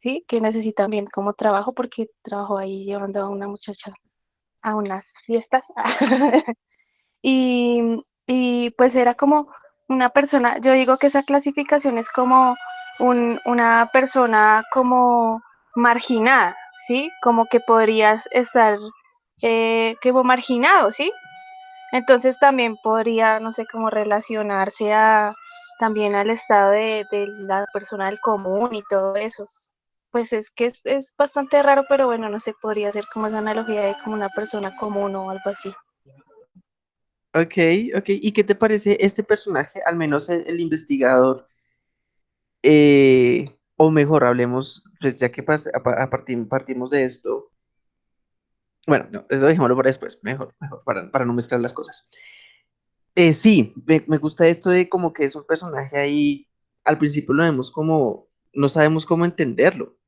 [SPEAKER 2] sí, que necesita también como trabajo porque trabajó ahí llevando a una muchacha a unas fiestas. (laughs) y, y pues era como una persona, yo digo que esa clasificación es como un, una persona como marginada, ¿sí? Como que podrías estar eh, como marginado, ¿sí? Entonces también podría, no sé, cómo relacionarse a, también al estado de, la persona del común y todo eso. Pues es que es, bastante raro, pero bueno, no sé, podría ser como esa analogía de como una persona común o algo así.
[SPEAKER 1] Ok, ok. ¿Y qué te parece este personaje, al menos el, investigador? Eh, o mejor, hablemos, pues ya que a partir, partimos de esto. Bueno, no, eso dejémoslo para después, mejor, mejor, para, para no mezclar las cosas. Eh, sí, me, me, gusta esto de como que es un personaje ahí, al principio lo vemos como, no sabemos cómo entenderlo,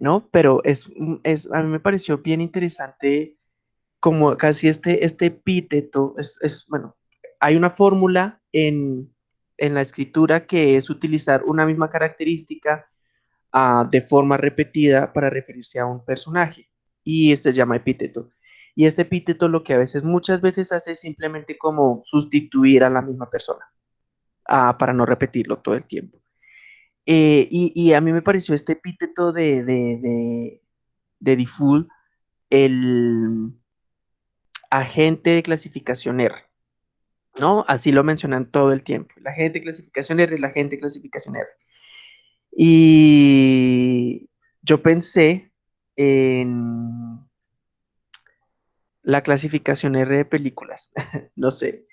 [SPEAKER 1] ¿no? Pero es, es a mí me pareció bien interesante como casi este, este epíteto, es, es, bueno, hay una fórmula en, en, la escritura que es utilizar una misma característica uh, de forma repetida para referirse a un personaje, y este se llama epíteto. Y este epíteto lo que a veces, muchas veces hace es simplemente como sustituir a la misma persona, uh, para no repetirlo todo el tiempo. Eh, y, a mí me pareció este epíteto de, de, de, el agente de clasificación R, ¿no? Así lo mencionan todo el tiempo. La agente de clasificación R, la agente de clasificación R. Y yo pensé en la clasificación R de películas, (laughs) no sé.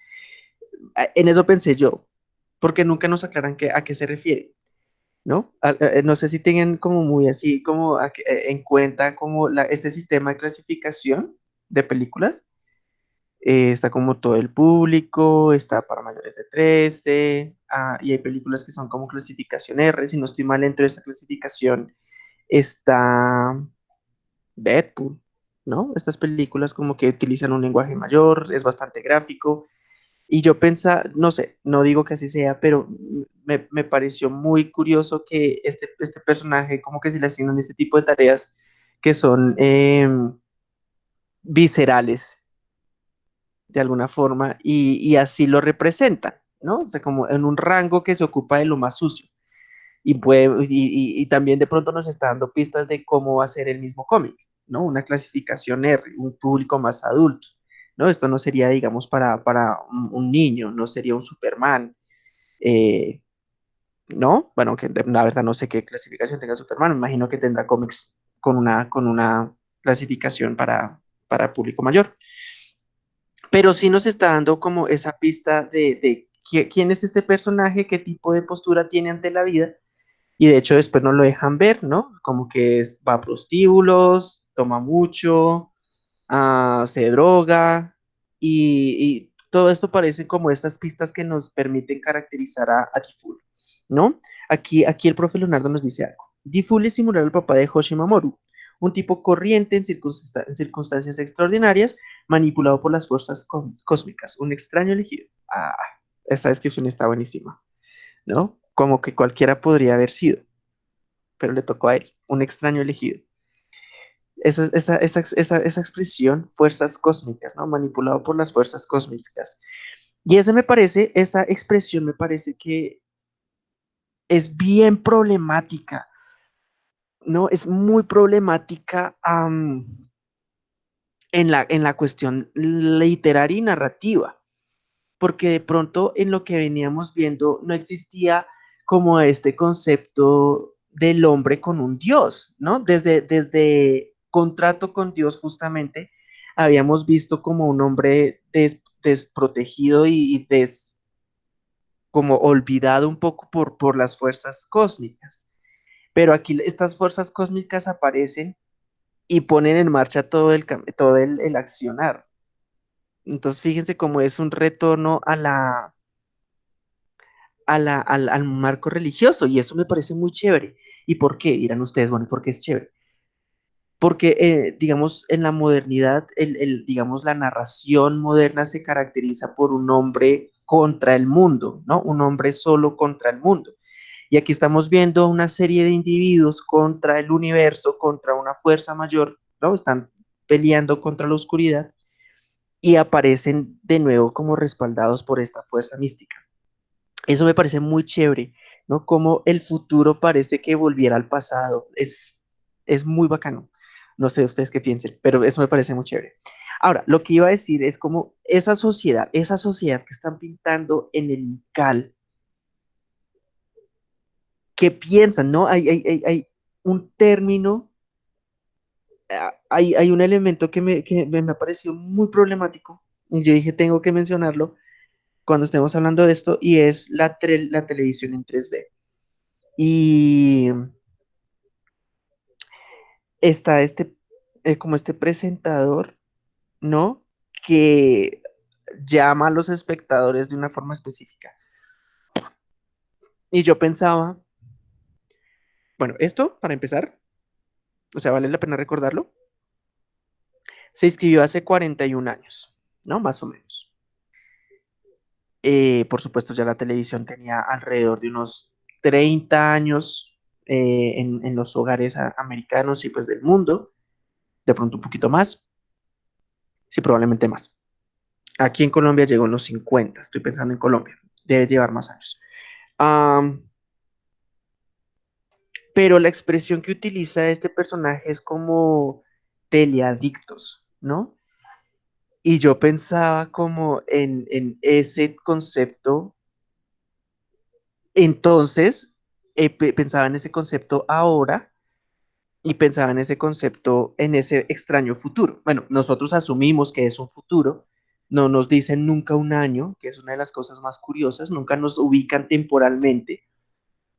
[SPEAKER 1] En eso pensé yo, porque nunca nos aclaran que, a qué se refiere, ¿no? No sé si tengan como muy así, como a, en cuenta como este sistema de clasificación de películas, eh, está como todo el público, está para mayores de 13, ah, y hay películas que son como clasificación R, si no estoy mal dentro de esta clasificación está Deadpool, ¿no? Estas películas como que utilizan un lenguaje mayor, es bastante gráfico, y yo pensaba, no sé, no digo que así sea, pero me, me pareció muy curioso que este, este personaje como que se le asignan este tipo de tareas que son... Eh, viscerales, de alguna forma, y, así lo representa, ¿no? O sea, como en un rango que se ocupa de lo más sucio. Y, puede, y, también de pronto nos está dando pistas de cómo va a ser el mismo cómic, ¿no? Una clasificación R, un público más adulto, ¿no? Esto no sería, digamos, para, para un, niño, no sería un Superman, eh, ¿no? Bueno, que la verdad no sé qué clasificación tenga Superman, me imagino que tendrá cómics con una, con una clasificación para, para público mayor. Pero sí nos está dando como esa pista de, de quién es este personaje, qué tipo de postura tiene ante la vida. Y de hecho después no lo dejan ver, ¿no? Como que es, va a prostíbulos, toma mucho, uh, se droga y, todo esto parece como estas pistas que nos permiten caracterizar a, a ¿no? Aquí, aquí el profe Leonardo nos dice algo. Diful es simular al papá de Hoshimamoru, un tipo corriente en, circunstancias extraordinarias, manipulado por las fuerzas cósmicas, un extraño elegido. Ah, esta descripción está buenísima, ¿no? Como que cualquiera podría haber sido, pero le tocó a él, un extraño elegido. Esa, esa, esa, esa expresión, fuerzas cósmicas, ¿no? Manipulado por las fuerzas cósmicas. Y ese me parece, esa expresión me parece que es bien problemática ¿no? Es muy problemática en, la, en la cuestión literaria y narrativa, porque de pronto en lo que veníamos viendo no existía como este concepto del hombre con un Dios, ¿no? Desde, desde contrato con Dios justamente habíamos visto como un hombre desprotegido y des, como olvidado un poco por, por las fuerzas cósmicas. Pero aquí estas fuerzas cósmicas aparecen y ponen en marcha todo el, todo el, accionar. Entonces, fíjense cómo es un retorno a la, a la, al, marco religioso y eso me parece muy chévere. ¿Y por qué? Dirán ustedes, bueno, ¿por qué es chévere? Porque, eh, digamos, en la modernidad, el, digamos, la narración moderna se caracteriza por un hombre contra el mundo, ¿no? Un hombre solo contra el mundo. Y aquí estamos viendo una serie de individuos contra el universo, contra una fuerza mayor, ¿no? Están peleando contra la oscuridad y aparecen de nuevo como respaldados por esta fuerza mística. Eso me parece muy chévere, ¿no? Como el futuro parece que volviera al pasado. Es, es muy bacano. No sé ustedes qué piensen, pero eso me parece muy chévere. Ahora, lo que iba a decir es como esa sociedad, esa sociedad que están pintando en el cal, ¿Qué piensan, ¿no? Hay, hay, un término, ah, hay, hay, un elemento que me, que me pareció muy problemático, y yo dije, tengo que mencionarlo cuando estemos hablando de esto, y es la, la televisión en 3D. Y está este, eh, como este presentador, ¿no? Que llama a los espectadores de una forma específica. Y yo pensaba, bueno, esto, para empezar, o sea, vale la pena recordarlo, se inscribió hace 41 años, ¿no? Más o menos. Eh, por supuesto, ya la televisión tenía alrededor de unos 30 años eh, en, los hogares americanos y pues del mundo, de pronto un poquito más, sí, probablemente más. Aquí en Colombia llegó en los 50, estoy pensando en Colombia, debe llevar más años pero la expresión que utiliza este personaje es como teleadictos, ¿no? Y yo pensaba como en, ese concepto, entonces eh, pensaba en ese concepto ahora y pensaba en ese concepto en ese extraño futuro. Bueno, nosotros asumimos que es un futuro, no nos dicen nunca un año, que es una de las cosas más curiosas, nunca nos ubican temporalmente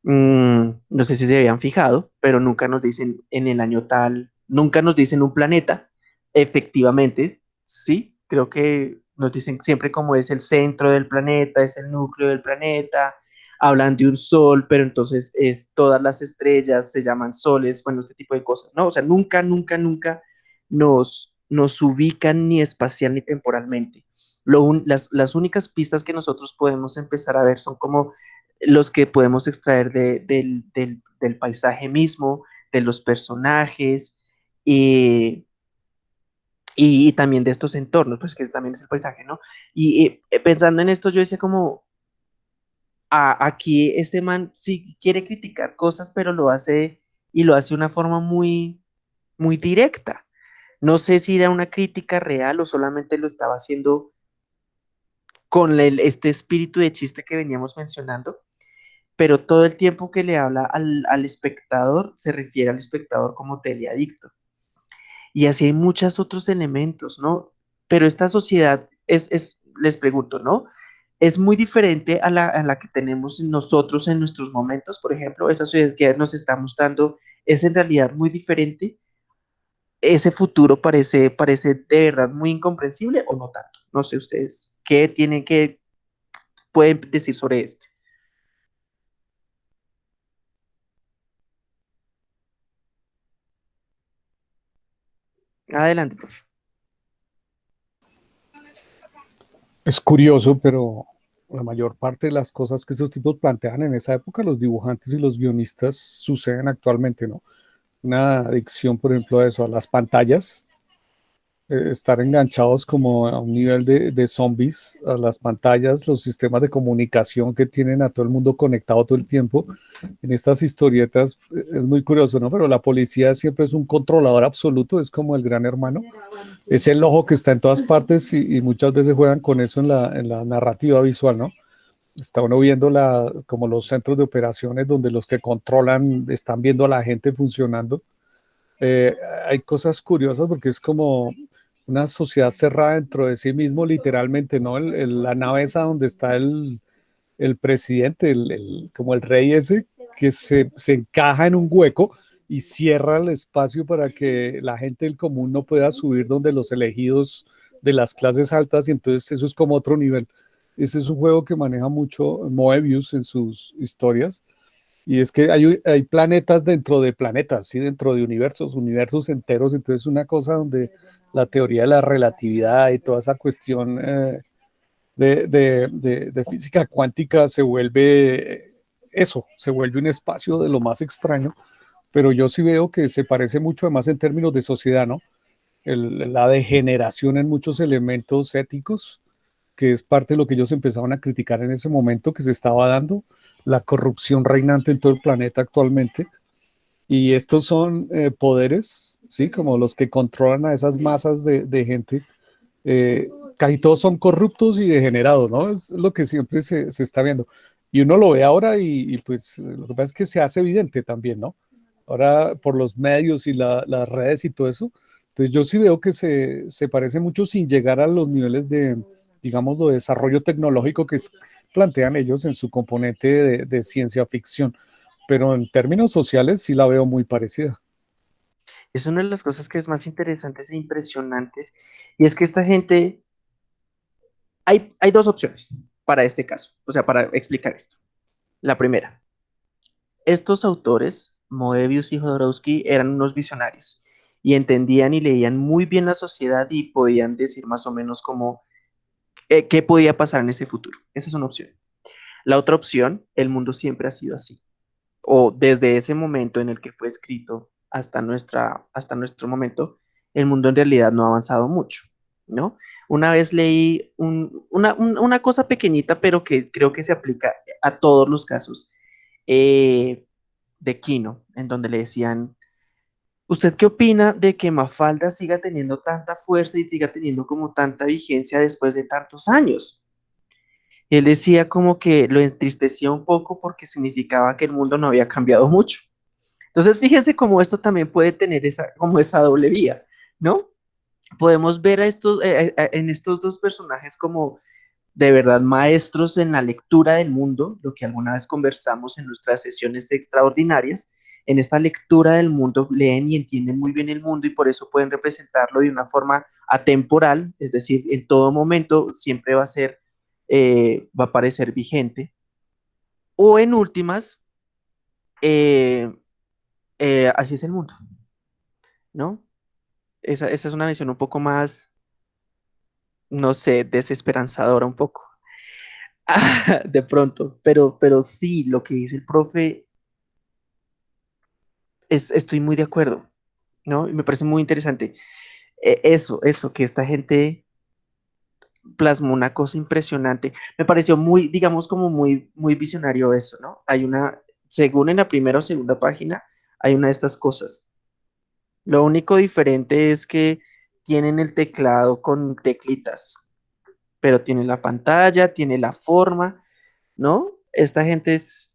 [SPEAKER 1] Mm, no sé si se habían fijado, pero nunca nos dicen en el año tal, nunca nos dicen un planeta. Efectivamente, sí, creo que nos dicen siempre como es el centro del planeta, es el núcleo del planeta, hablan de un sol, pero entonces es todas las estrellas se llaman soles, bueno, este tipo de cosas, ¿no? O sea, nunca, nunca, nunca nos, nos ubican ni espacial ni temporalmente. las, las únicas pistas que nosotros podemos empezar a ver son como los que podemos extraer del, paisaje mismo, de los personajes, y, y, también de estos entornos, pues que también es el paisaje, ¿no? Y eh, pensando en esto, yo decía como, aquí este man sí quiere criticar cosas, pero lo hace y lo hace de una forma muy, muy directa. No sé si era una crítica real o solamente lo estaba haciendo con este espíritu de chiste que veníamos mencionando, pero todo el tiempo que le habla al, al espectador se refiere al espectador como teleadicto. Y así hay muchos otros elementos, ¿no? Pero esta sociedad es, es les pregunto, ¿no? Es muy diferente a la, a la, que tenemos nosotros en nuestros momentos, por ejemplo, esa sociedad que nos está mostrando es en realidad muy diferente. Ese futuro parece, parece de verdad muy incomprensible o no tanto. No sé ustedes, ¿qué tienen que, pueden decir sobre este? Adelante, profe.
[SPEAKER 3] Es curioso, pero la mayor parte de las cosas que estos tipos plantean en esa época, los dibujantes y los guionistas, suceden actualmente, ¿no? Una adicción, por ejemplo, a eso, a las pantallas, eh, estar enganchados como a un nivel de, de, zombies a las pantallas, los sistemas de comunicación que tienen a todo el mundo conectado todo el tiempo. En estas historietas eh, es muy curioso, ¿no? Pero la policía siempre es un controlador absoluto, es como el gran hermano. Es el ojo que está en todas partes y, y muchas veces juegan con eso en la, en la, narrativa visual, ¿no? Está uno viendo la, como los centros de operaciones donde los que controlan están viendo a la gente funcionando. Eh, hay cosas curiosas porque es como una sociedad cerrada dentro de sí mismo, literalmente, ¿no? El, la nave esa donde está el, el presidente, el, como el rey ese, que se, se, encaja en un hueco y cierra el espacio para que la gente del común no pueda subir donde los elegidos de las clases altas, y entonces eso es como otro nivel. Ese es un juego que maneja mucho Moebius en sus historias, y es que hay, hay planetas dentro de planetas, ¿sí? dentro de universos, universos enteros, entonces es una cosa donde la teoría de la relatividad y toda esa cuestión eh, de, de, de, física cuántica se vuelve eso, se vuelve un espacio de lo más extraño, pero yo sí veo que se parece mucho además en términos de sociedad, ¿no? La degeneración en muchos elementos éticos, que es parte de lo que ellos empezaron a criticar en ese momento que se estaba dando, la corrupción reinante en todo el planeta actualmente, y estos son eh, poderes, ¿sí? Como los que controlan a esas masas de, de gente. Eh, casi todos son corruptos y degenerados, ¿no? Es lo que siempre se, se está viendo. Y uno lo ve ahora y, y, pues lo que pasa es que se hace evidente también, ¿no? Ahora por los medios y la, las redes y todo eso. Entonces yo sí veo que se, se parece mucho sin llegar a los niveles de, digamos, de desarrollo tecnológico que plantean ellos en su componente de, de ciencia ficción pero en términos sociales sí la veo muy parecida.
[SPEAKER 1] Es una de las cosas que es más interesantes e impresionantes, y es que esta gente, hay, hay dos opciones para este caso, o sea, para explicar esto. La primera, estos autores, Moebius y Jodorowsky, eran unos visionarios y entendían y leían muy bien la sociedad y podían decir más o menos cómo, eh, qué podía pasar en ese futuro. Esa es una opción. La otra opción, el mundo siempre ha sido así o desde ese momento en el que fue escrito hasta, nuestra, hasta nuestro momento, el mundo en realidad no ha avanzado mucho, ¿no? Una vez leí una, cosa pequeñita, pero que creo que se aplica a todos los casos, eh, de Kino, en donde le decían, ¿usted qué opina de que Mafalda siga teniendo tanta fuerza y siga teniendo como tanta vigencia después de tantos años? él decía como que lo entristecía un poco porque significaba que el mundo no había cambiado mucho. Entonces, fíjense cómo esto también puede tener esa, como esa doble vía, ¿no? Podemos ver a estos, eh, eh, eh, en estos dos personajes como de verdad maestros en la lectura del mundo, lo que alguna vez conversamos en nuestras sesiones extraordinarias. En esta lectura del mundo leen y entienden muy bien el mundo y por eso pueden representarlo de una forma atemporal, es decir, en todo momento siempre va a ser va a parecer vigente. O en últimas, eh, eh, así es el mundo, ¿no? Esa, es una visión un poco más, no sé, desesperanzadora un poco. (laughs) de pronto, pero, pero sí, lo que dice el profe, es, estoy muy de acuerdo, ¿no? Y me parece muy interesante. e, eso, eso, que esta gente plasmó una cosa impresionante. Me pareció muy, digamos, como muy, muy visionario eso, ¿no? Hay una, según en la primera o segunda página, hay una de estas cosas. Lo único diferente es que tienen el teclado con teclitas, pero tiene la pantalla, tiene la forma, ¿no? Esta gente es,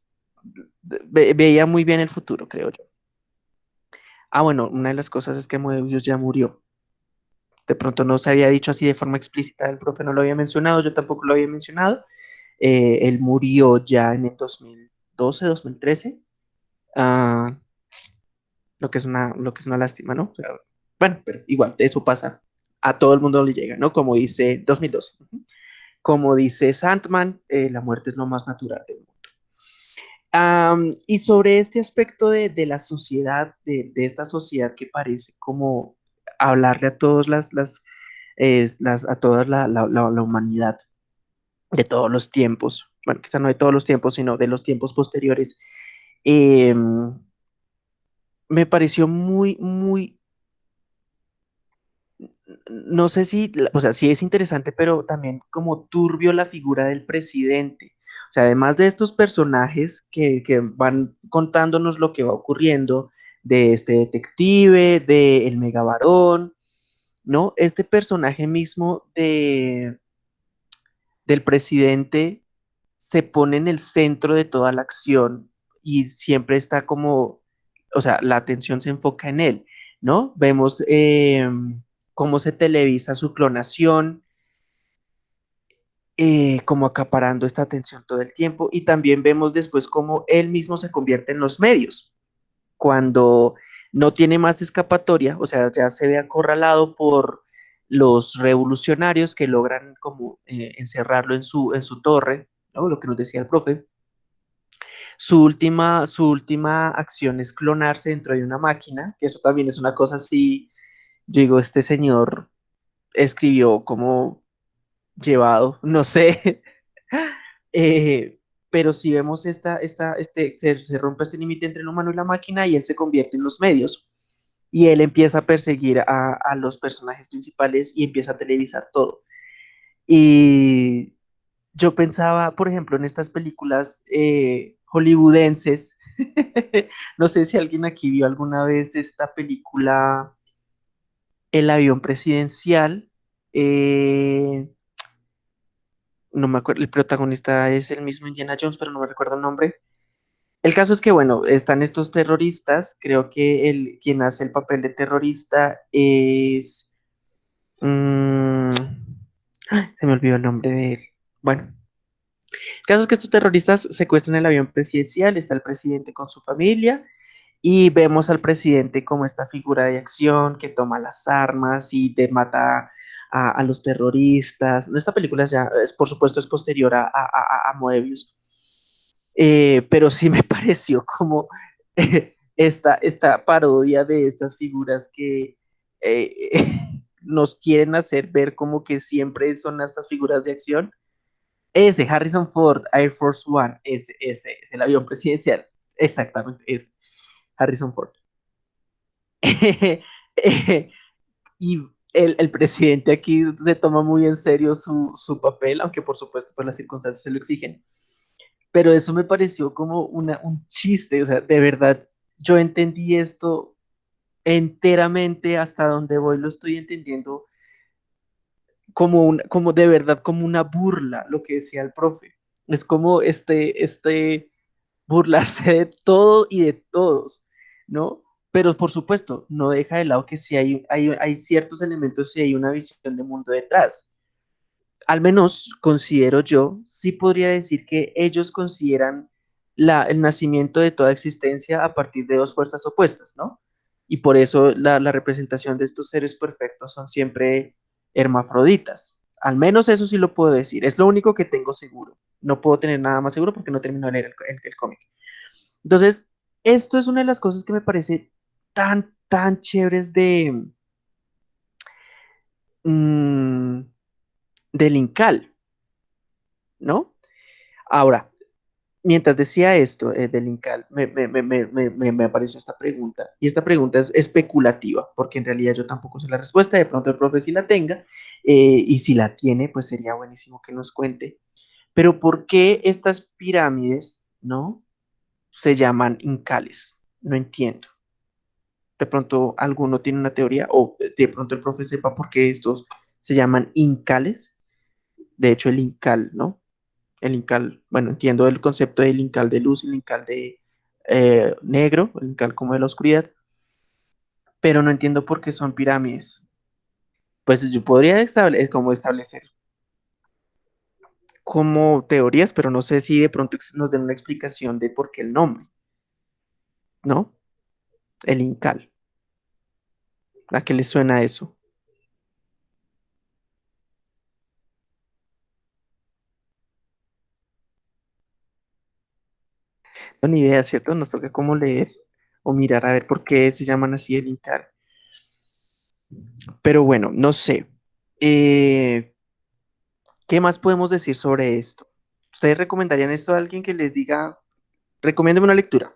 [SPEAKER 1] veía muy bien el futuro, creo yo. Ah, bueno, una de las cosas es que Moebius ya murió. De pronto no se había dicho así de forma explícita, el profe no lo había mencionado, yo tampoco lo había mencionado. Eh, él murió ya en el 2012, 2013. Ah, lo, que es una, lo que es una lástima, ¿no? bueno, pero igual, eso pasa. A todo el mundo le llega, ¿no? Como dice 2012. Como dice Sandman, eh, la muerte es lo más natural del mundo y sobre este aspecto de, la sociedad, de, esta sociedad que parece como hablarle a todas las, las, a toda la, la, humanidad de todos los tiempos, bueno, quizá no de todos los tiempos, sino de los tiempos posteriores, em, me pareció muy, muy, no sé si, o sea, sí es interesante, pero también como turbio la figura del presidente. O sea, además de estos personajes que, van contándonos lo que va ocurriendo, de este detective, de el megavarón, ¿no? Este personaje mismo de, del presidente se pone en el centro de toda la acción y siempre está como, o sea, la atención se enfoca en él, ¿no? Vemos em, cómo se televisa su clonación, eh, como acaparando esta atención todo el tiempo y también vemos después cómo él mismo se convierte en los medios cuando no tiene más escapatoria, o sea, ya se ve acorralado por los revolucionarios que logran como eh, encerrarlo en su, en su torre, ¿no? lo que nos decía el profe. Su última, su última acción es clonarse dentro de una máquina, que eso también es una cosa así, yo digo, este señor escribió como llevado, no sé. (laughs) Eh, pero si vemos esta, esta, este, se, rompe este límite entre el humano y la máquina y él se convierte en los medios. Y él empieza a perseguir a, los personajes principales y empieza a televisar todo. Y yo pensaba, por ejemplo, en estas películas eh, hollywoodenses. (laughs) no sé si alguien aquí vio alguna vez esta película El avión presidencial. Eh, no me acuerdo, el protagonista es el mismo Indiana Jones, pero no me recuerdo el nombre. El caso es que, bueno, están estos terroristas, creo que el, quien hace el papel de terrorista es... Mm, se me olvidó el nombre de él. Bueno, el caso es que estos terroristas secuestran el avión presidencial, está el presidente con su familia y vemos al presidente como esta figura de acción que toma las armas y mata a, los terroristas. Esta película ya, es, por supuesto, es posterior a, a, Moebius, eh, pero sí me (laughs) pareció como (laughs) esta, esta parodia de estas figuras que eh, (laughs) nos quieren hacer ver como que siempre son estas figuras de acción. Ese, Harrison Ford, Air Force One, ese, ese, el avión presidencial, exactamente, es Harrison Ford. (laughs) y el, presidente aquí se toma muy en serio su, papel, aunque por supuesto por las circunstancias se lo exigen. Pero eso me pareció como una, un chiste, o sea, de verdad, yo entendí esto enteramente hasta donde voy, lo estoy entendiendo como, un, como de verdad, como una burla, lo que decía el profe. Es como este, este burlarse de todo y de todos, ¿no? Pero por supuesto, no deja de lado que si hay, hay, ciertos elementos y hay una visión de mundo detrás. Al menos considero yo, sí podría decir que ellos consideran la, el nacimiento de toda existencia a partir de dos fuerzas opuestas, ¿no? Y por eso la, la representación de estos seres perfectos son siempre hermafroditas. Al menos eso sí lo puedo decir. Es lo único que tengo seguro. No puedo tener nada más seguro porque no termino de leer el, cómic. Entonces, esto es una de las cosas que me parece tan, tan chéveres de mm, Incal, ¿no? Ahora, mientras decía esto eh, del Incal, me, me, me, me, apareció esta pregunta. Y esta pregunta es especulativa, porque en realidad yo tampoco sé la respuesta. De pronto el profe sí la tenga. Eh, y si la tiene, pues sería buenísimo que nos cuente. Pero ¿por qué estas pirámides, no? Se llaman Incales. No entiendo. De pronto alguno tiene una teoría, o de pronto el profe sepa por qué estos se llaman Incales. De hecho, el Incal, ¿no? El Incal, bueno, entiendo el concepto del Incal de luz, el Incal de eh, negro, el Incal como de la oscuridad, pero no entiendo por qué son pirámides. Pues yo podría establecer, como establecer como teorías, pero no sé si de pronto nos den una explicación de por qué el nombre. ¿No? El Incal. ¿A qué le suena eso? No, ni idea, ¿cierto? Nos toca como leer o mirar a ver por qué se llaman así el Incal. Pero bueno, no sé. Eh, ¿Qué más podemos decir sobre esto? ¿Ustedes recomendarían esto a alguien que les diga, recomiéndeme una lectura?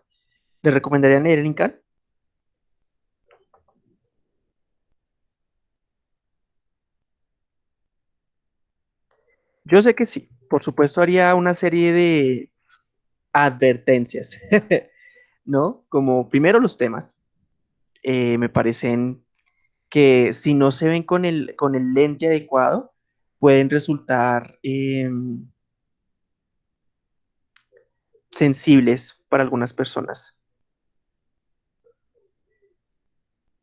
[SPEAKER 1] ¿Le recomendarían leer el Incal? Yo sé que sí. Por supuesto haría una serie de advertencias, (laughs) ¿no? Como primero los temas. Eh, me parecen que si no se ven con el, con el lente adecuado, pueden resultar em, sensibles para algunas personas.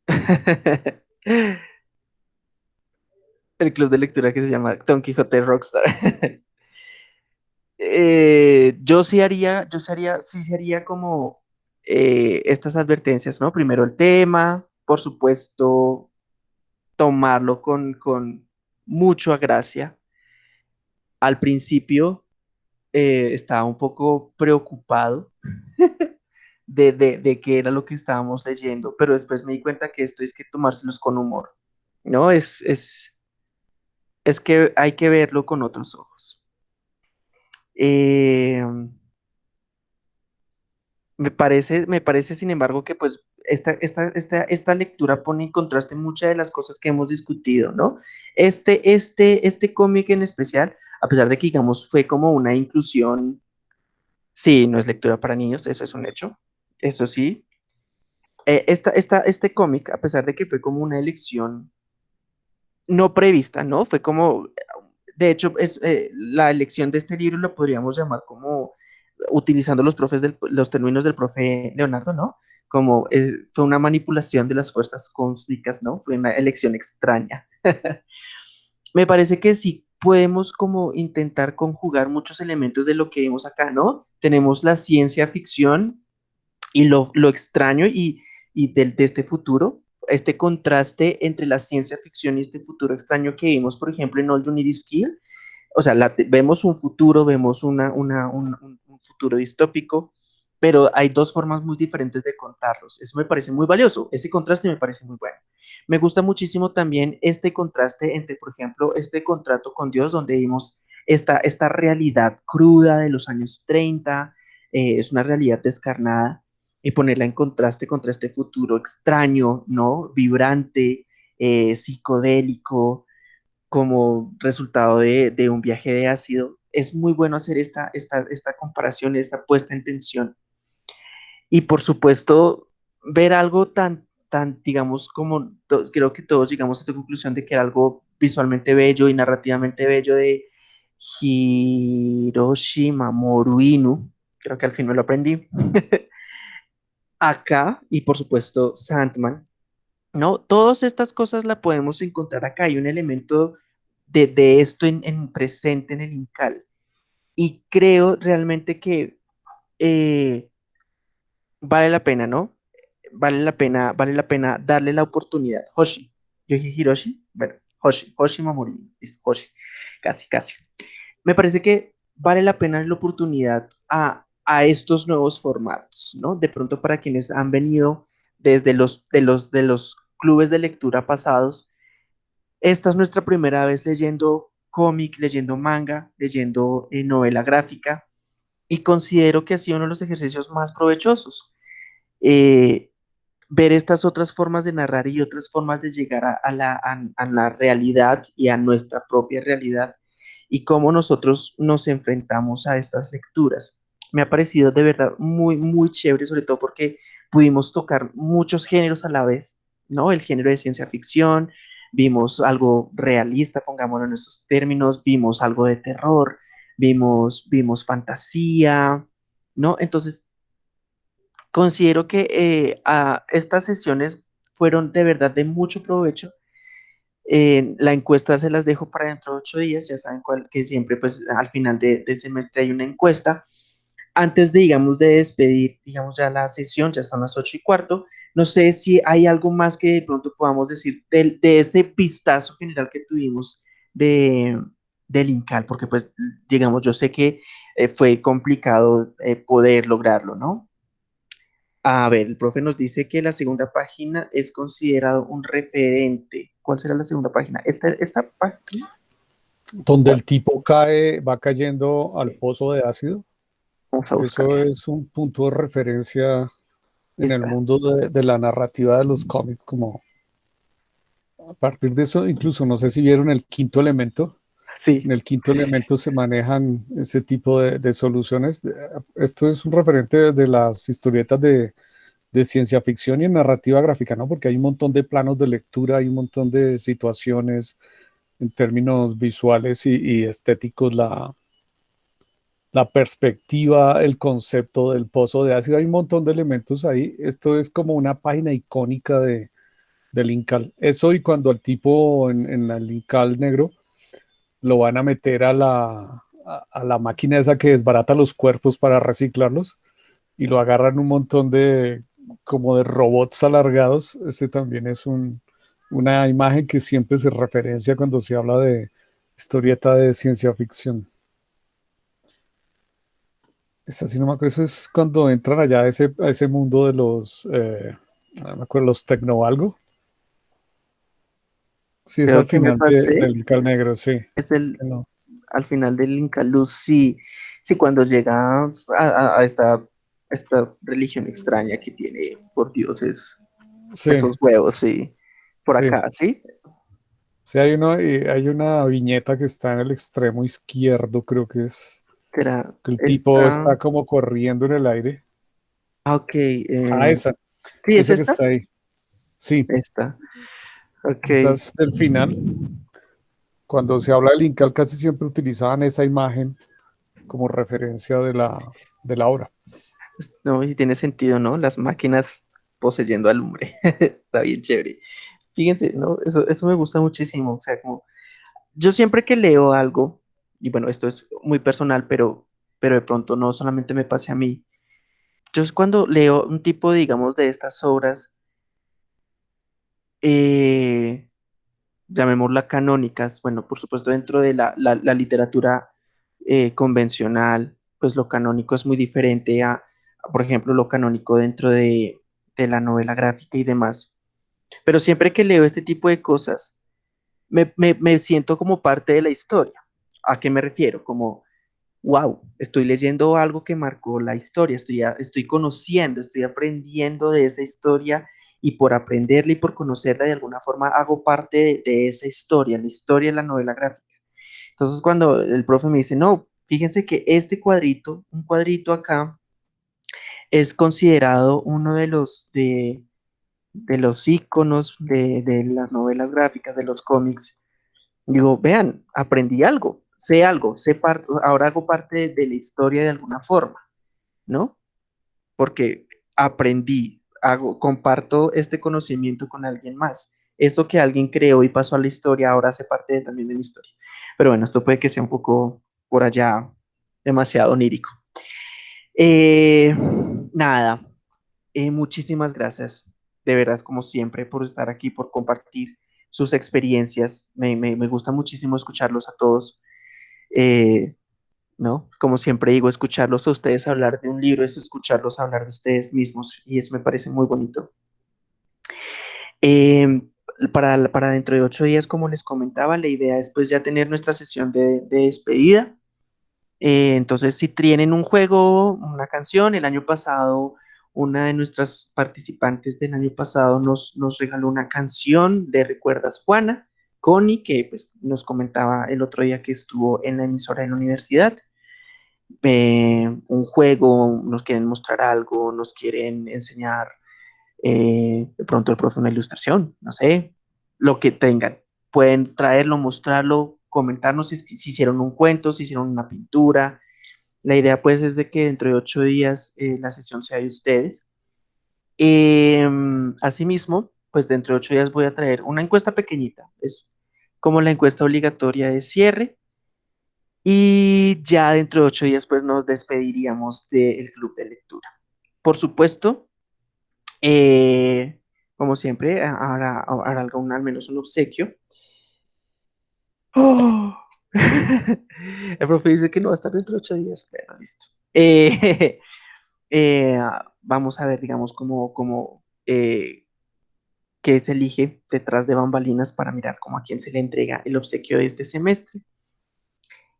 [SPEAKER 1] (laughs) el club de lectura que se llama Don Quijote Rockstar. (laughs) Eh, yo sí haría, yo sería, sí sería como eh, estas advertencias, ¿no? Primero el tema, por supuesto, tomarlo con, con mucha gracia. Al principio eh, estaba un poco preocupado (laughs) de, de, qué era lo que estábamos leyendo, pero después me di cuenta que esto es que tomárselos con humor, ¿no? Es, es, es que hay que verlo con otros ojos. Eh, me parece, me parece, sin embargo, que pues esta, esta, esta, esta lectura pone en contraste muchas de las cosas que hemos discutido, ¿no? Este, este, este cómic en especial, a pesar de que, digamos, fue como una inclusión, sí, no es lectura para niños, eso es un hecho, eso sí. Eh, esta, esta, este cómic, a pesar de que fue como una elección no prevista, ¿no? Fue como de hecho, es, eh, la elección de este libro lo podríamos llamar como, utilizando los, profes los términos del profe Leonardo, ¿no? Como fue una manipulación de las fuerzas cósmicas, ¿no? Fue una elección extraña. (laughs) Me parece que sí podemos como intentar conjugar muchos elementos de lo que vimos acá, ¿no? Tenemos la ciencia ficción y lo, extraño y, y de, de, este futuro, este contraste entre la ciencia ficción y este futuro extraño que vimos, por ejemplo, en All You Need Is Kill. O sea, vemos un futuro, vemos una, una, un, un, futuro distópico, pero hay dos formas muy diferentes de contarlos. Eso me parece muy valioso, ese contraste me parece muy bueno. Me gusta muchísimo también este contraste entre, por ejemplo, este contrato con Dios, donde vimos esta, esta realidad cruda de los años 30, eh, es una realidad descarnada, y ponerla en contraste contra este futuro extraño, ¿no? Vibrante, eh, psicodélico, como resultado de, un viaje de ácido. Es muy bueno hacer esta, esta, esta comparación, esta puesta en tensión. Y por supuesto, ver algo tan, tan digamos, como creo que todos llegamos a esta conclusión de que era algo visualmente bello y narrativamente bello de Hiroshima Moruinu, creo que al fin me lo aprendí, (laughs) acá y por supuesto Sandman, ¿no? Todas estas cosas la podemos encontrar acá. Hay un elemento de, esto en, presente en el Incal. Y creo realmente que eh, vale la pena, ¿no? Vale la pena, vale la pena darle la oportunidad. Hoshi, yo dije Hiroshi, bueno, Hoshi, Hoshi Mamori, Hoshi, casi, casi. Me parece que vale la pena la oportunidad a a estos nuevos formatos, ¿no? De pronto para quienes han venido desde los, de los, de los clubes de lectura pasados, esta es nuestra primera vez leyendo cómic, leyendo manga, leyendo eh, novela gráfica. y considero que ha sido uno de los ejercicios más provechosos. Eh, ver estas otras formas de narrar y otras formas de llegar a, la, a, la, realidad y a nuestra propia realidad y cómo nosotros nos enfrentamos a estas lecturas. Me ha parecido de verdad muy, muy chévere, sobre todo porque pudimos tocar muchos géneros a la vez, ¿no? El género de ciencia ficción, vimos algo realista, pongámoslo en esos términos, vimos algo de terror, vimos, vimos fantasía, ¿no? Entonces, considero que eh, estas sesiones fueron de verdad de mucho provecho. la encuesta se las dejo para dentro de ocho días, ya saben cuál, que siempre pues al final de, de semestre hay una encuesta. Antes de, digamos, de despedir, digamos, ya la sesión, ya están las ocho y cuarto, no sé si hay algo más que de pronto podamos decir de, de ese vistazo general que tuvimos de, del INCAL, porque pues, digamos, yo sé que eh, fue complicado eh, poder lograrlo, ¿no? A ver, el profe nos dice que la segunda página es considerado un referente. ¿Cuál será la segunda página? ¿Esta, esta página?
[SPEAKER 3] Donde el tipo cae, va cayendo al pozo de ácido. Eso es un punto de referencia en el mundo de, de, la narrativa de los cómics, como a partir de eso, incluso no sé si vieron el quinto elemento, en el quinto elemento se manejan ese tipo de, soluciones. Esto es un referente de las historietas de, ciencia ficción y en narrativa gráfica, ¿no? Porque hay un montón de planos de lectura, hay un montón de situaciones en términos visuales y, estéticos, la, la perspectiva, el concepto del pozo de ácido, hay un montón de elementos ahí. Esto es como una página icónica de, del Incal. Eso y cuando el tipo en, en el Incal negro lo van a meter a la, a, la máquina esa que desbarata los cuerpos para reciclarlos y lo agarran un montón de como de robots alargados. Este también es un, una imagen que siempre se referencia cuando se habla de historieta de ciencia ficción. Es así, no me acuerdo, eso es cuando entran allá a ese, a ese mundo de los, eh, no me acuerdo, los tecno algo. Sí, es al final del Incal Negro, sí.
[SPEAKER 1] Es el, al final del Inca Luz, sí. Sí, cuando llega a, esta, esta religión extraña que tiene por dioses esos huevos, sí. Por acá, ¿sí?
[SPEAKER 3] Sí, hay, uno, hay una viñeta que está en el extremo izquierdo, creo que es. Que el tipo está como corriendo en el aire.
[SPEAKER 1] Ah, ok.
[SPEAKER 3] Eh, ah, esa.
[SPEAKER 1] Sí, esa es esta?
[SPEAKER 3] está ahí. Sí.
[SPEAKER 1] Esta.
[SPEAKER 3] Okay. Quizás del final, cuando se habla del Incal, casi siempre utilizaban esa imagen como referencia de la, de la obra.
[SPEAKER 1] No, y tiene sentido, ¿no? Las máquinas poseyendo al hombre. (laughs) Está bien chévere. Fíjense, ¿no? Eso, eso me gusta muchísimo. O sea, como yo siempre que leo algo, y bueno, esto es muy personal, pero, pero de pronto no solamente me pase a mí. Yo es cuando leo un tipo, digamos, de estas obras eh, llamémosla canónicas, bueno, por supuesto dentro de la, literatura eh, convencional, pues lo canónico es muy diferente a, por ejemplo, lo canónico dentro de, la novela gráfica y demás. Pero siempre que leo este tipo de cosas, me, siento como parte de la historia. ¿A qué me refiero? Como, wow, estoy leyendo algo que marcó la historia, estoy, estoy conociendo, estoy aprendiendo de esa historia y por aprenderla y por conocerla de alguna forma hago parte de, esa historia, la historia de la novela gráfica. Entonces cuando el profe me dice, no, fíjense que este cuadrito, un cuadrito acá, es considerado uno de los, de, de los iconos de, de las novelas gráficas, de los cómics. Digo, vean, aprendí algo, sé algo, sé ahora hago parte de la historia de alguna forma, ¿no? Porque aprendí, hago, comparto este conocimiento con alguien más. Eso que alguien creó y pasó a la historia ahora hace parte también de mi historia. Pero bueno, esto puede que sea un poco por allá demasiado onírico. Eh, nada, eh, muchísimas gracias, de verdad, como siempre, por estar aquí, por compartir sus experiencias. Me, gusta muchísimo escucharlos a todos. Eh, ¿no? Como siempre digo, escucharlos a ustedes hablar de un libro es escucharlos hablar de ustedes mismos y eso me parece muy bonito. Em, para, para dentro de ocho días, como les comentaba, la idea es pues ya tener nuestra sesión de, despedida. Eh, entonces, si tienen un juego, una canción, el año pasado, una de nuestras participantes del año pasado nos, nos regaló una canción de Recuerdas Juana, Connie, que pues, nos comentaba el otro día que estuvo en la emisora de la universidad. Eh, un juego, nos quieren mostrar algo, nos quieren enseñar eh, de pronto el profe una ilustración, no sé, lo que tengan. Pueden traerlo, mostrarlo, comentarnos si, si hicieron un cuento, si hicieron una pintura. La idea pues es de que dentro de ocho días eh, la sesión sea de ustedes. Em, asimismo, pues dentro de ocho días voy a traer una encuesta pequeñita, es como la encuesta obligatoria de cierre. Y ya dentro de ocho días pues nos despediríamos del club de lectura. Por supuesto, eh, como siempre, habrá, habrá algún, al menos un obsequio. ¡Oh! (laughs) El profe dice que no va a estar dentro de ocho días. Bueno, listo. Eh, (laughs) eh, vamos a ver, digamos, cómo, cómo qué se elige detrás de bambalinas para mirar cómo a quién se le entrega el obsequio de este semestre.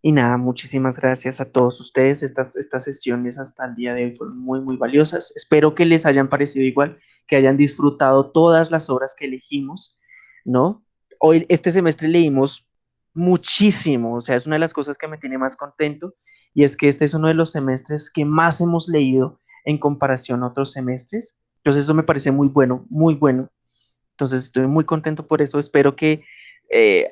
[SPEAKER 1] Y nada, muchísimas gracias a todos ustedes. Estas, estas sesiones hasta el día de hoy fueron muy, muy valiosas. Espero que les hayan parecido igual, que hayan disfrutado todas las obras que elegimos, ¿no? Hoy, este semestre leímos muchísimo, o sea, es una de las cosas que me tiene más contento y es que este es uno de los semestres que más hemos leído en comparación a otros semestres. Entonces eso me parece muy bueno, muy bueno. Entonces estoy muy contento por eso. Espero que eh,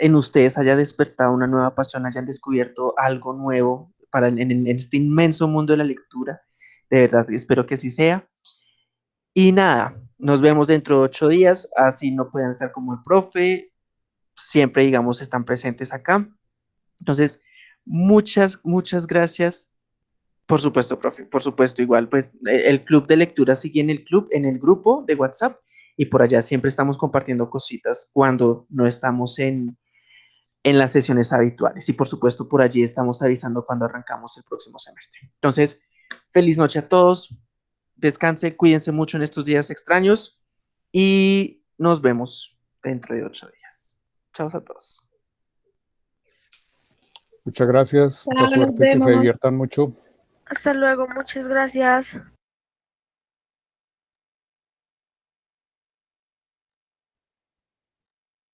[SPEAKER 1] en ustedes haya despertado una nueva pasión, hayan descubierto algo nuevo para en, este inmenso mundo de la lectura. De verdad, espero que así sea. Y nada, nos vemos dentro de ocho días, así no pueden estar como el profe, siempre, digamos, están presentes acá. Entonces, muchas, muchas gracias. Por supuesto, profe, por supuesto, igual, pues el club de lectura sigue en el club, en el grupo de WhatsApp, y por allá siempre estamos compartiendo cositas cuando no estamos en, en las sesiones habituales. Y por supuesto, por allí estamos avisando cuando arrancamos el próximo semestre. Entonces, feliz noche a todos. Descanse, cuídense mucho en estos días extraños y nos vemos dentro de ocho días. Chao a todos.
[SPEAKER 3] Muchas gracias. Mucha suerte, que se diviertan mucho.
[SPEAKER 4] Hasta luego, muchas gracias.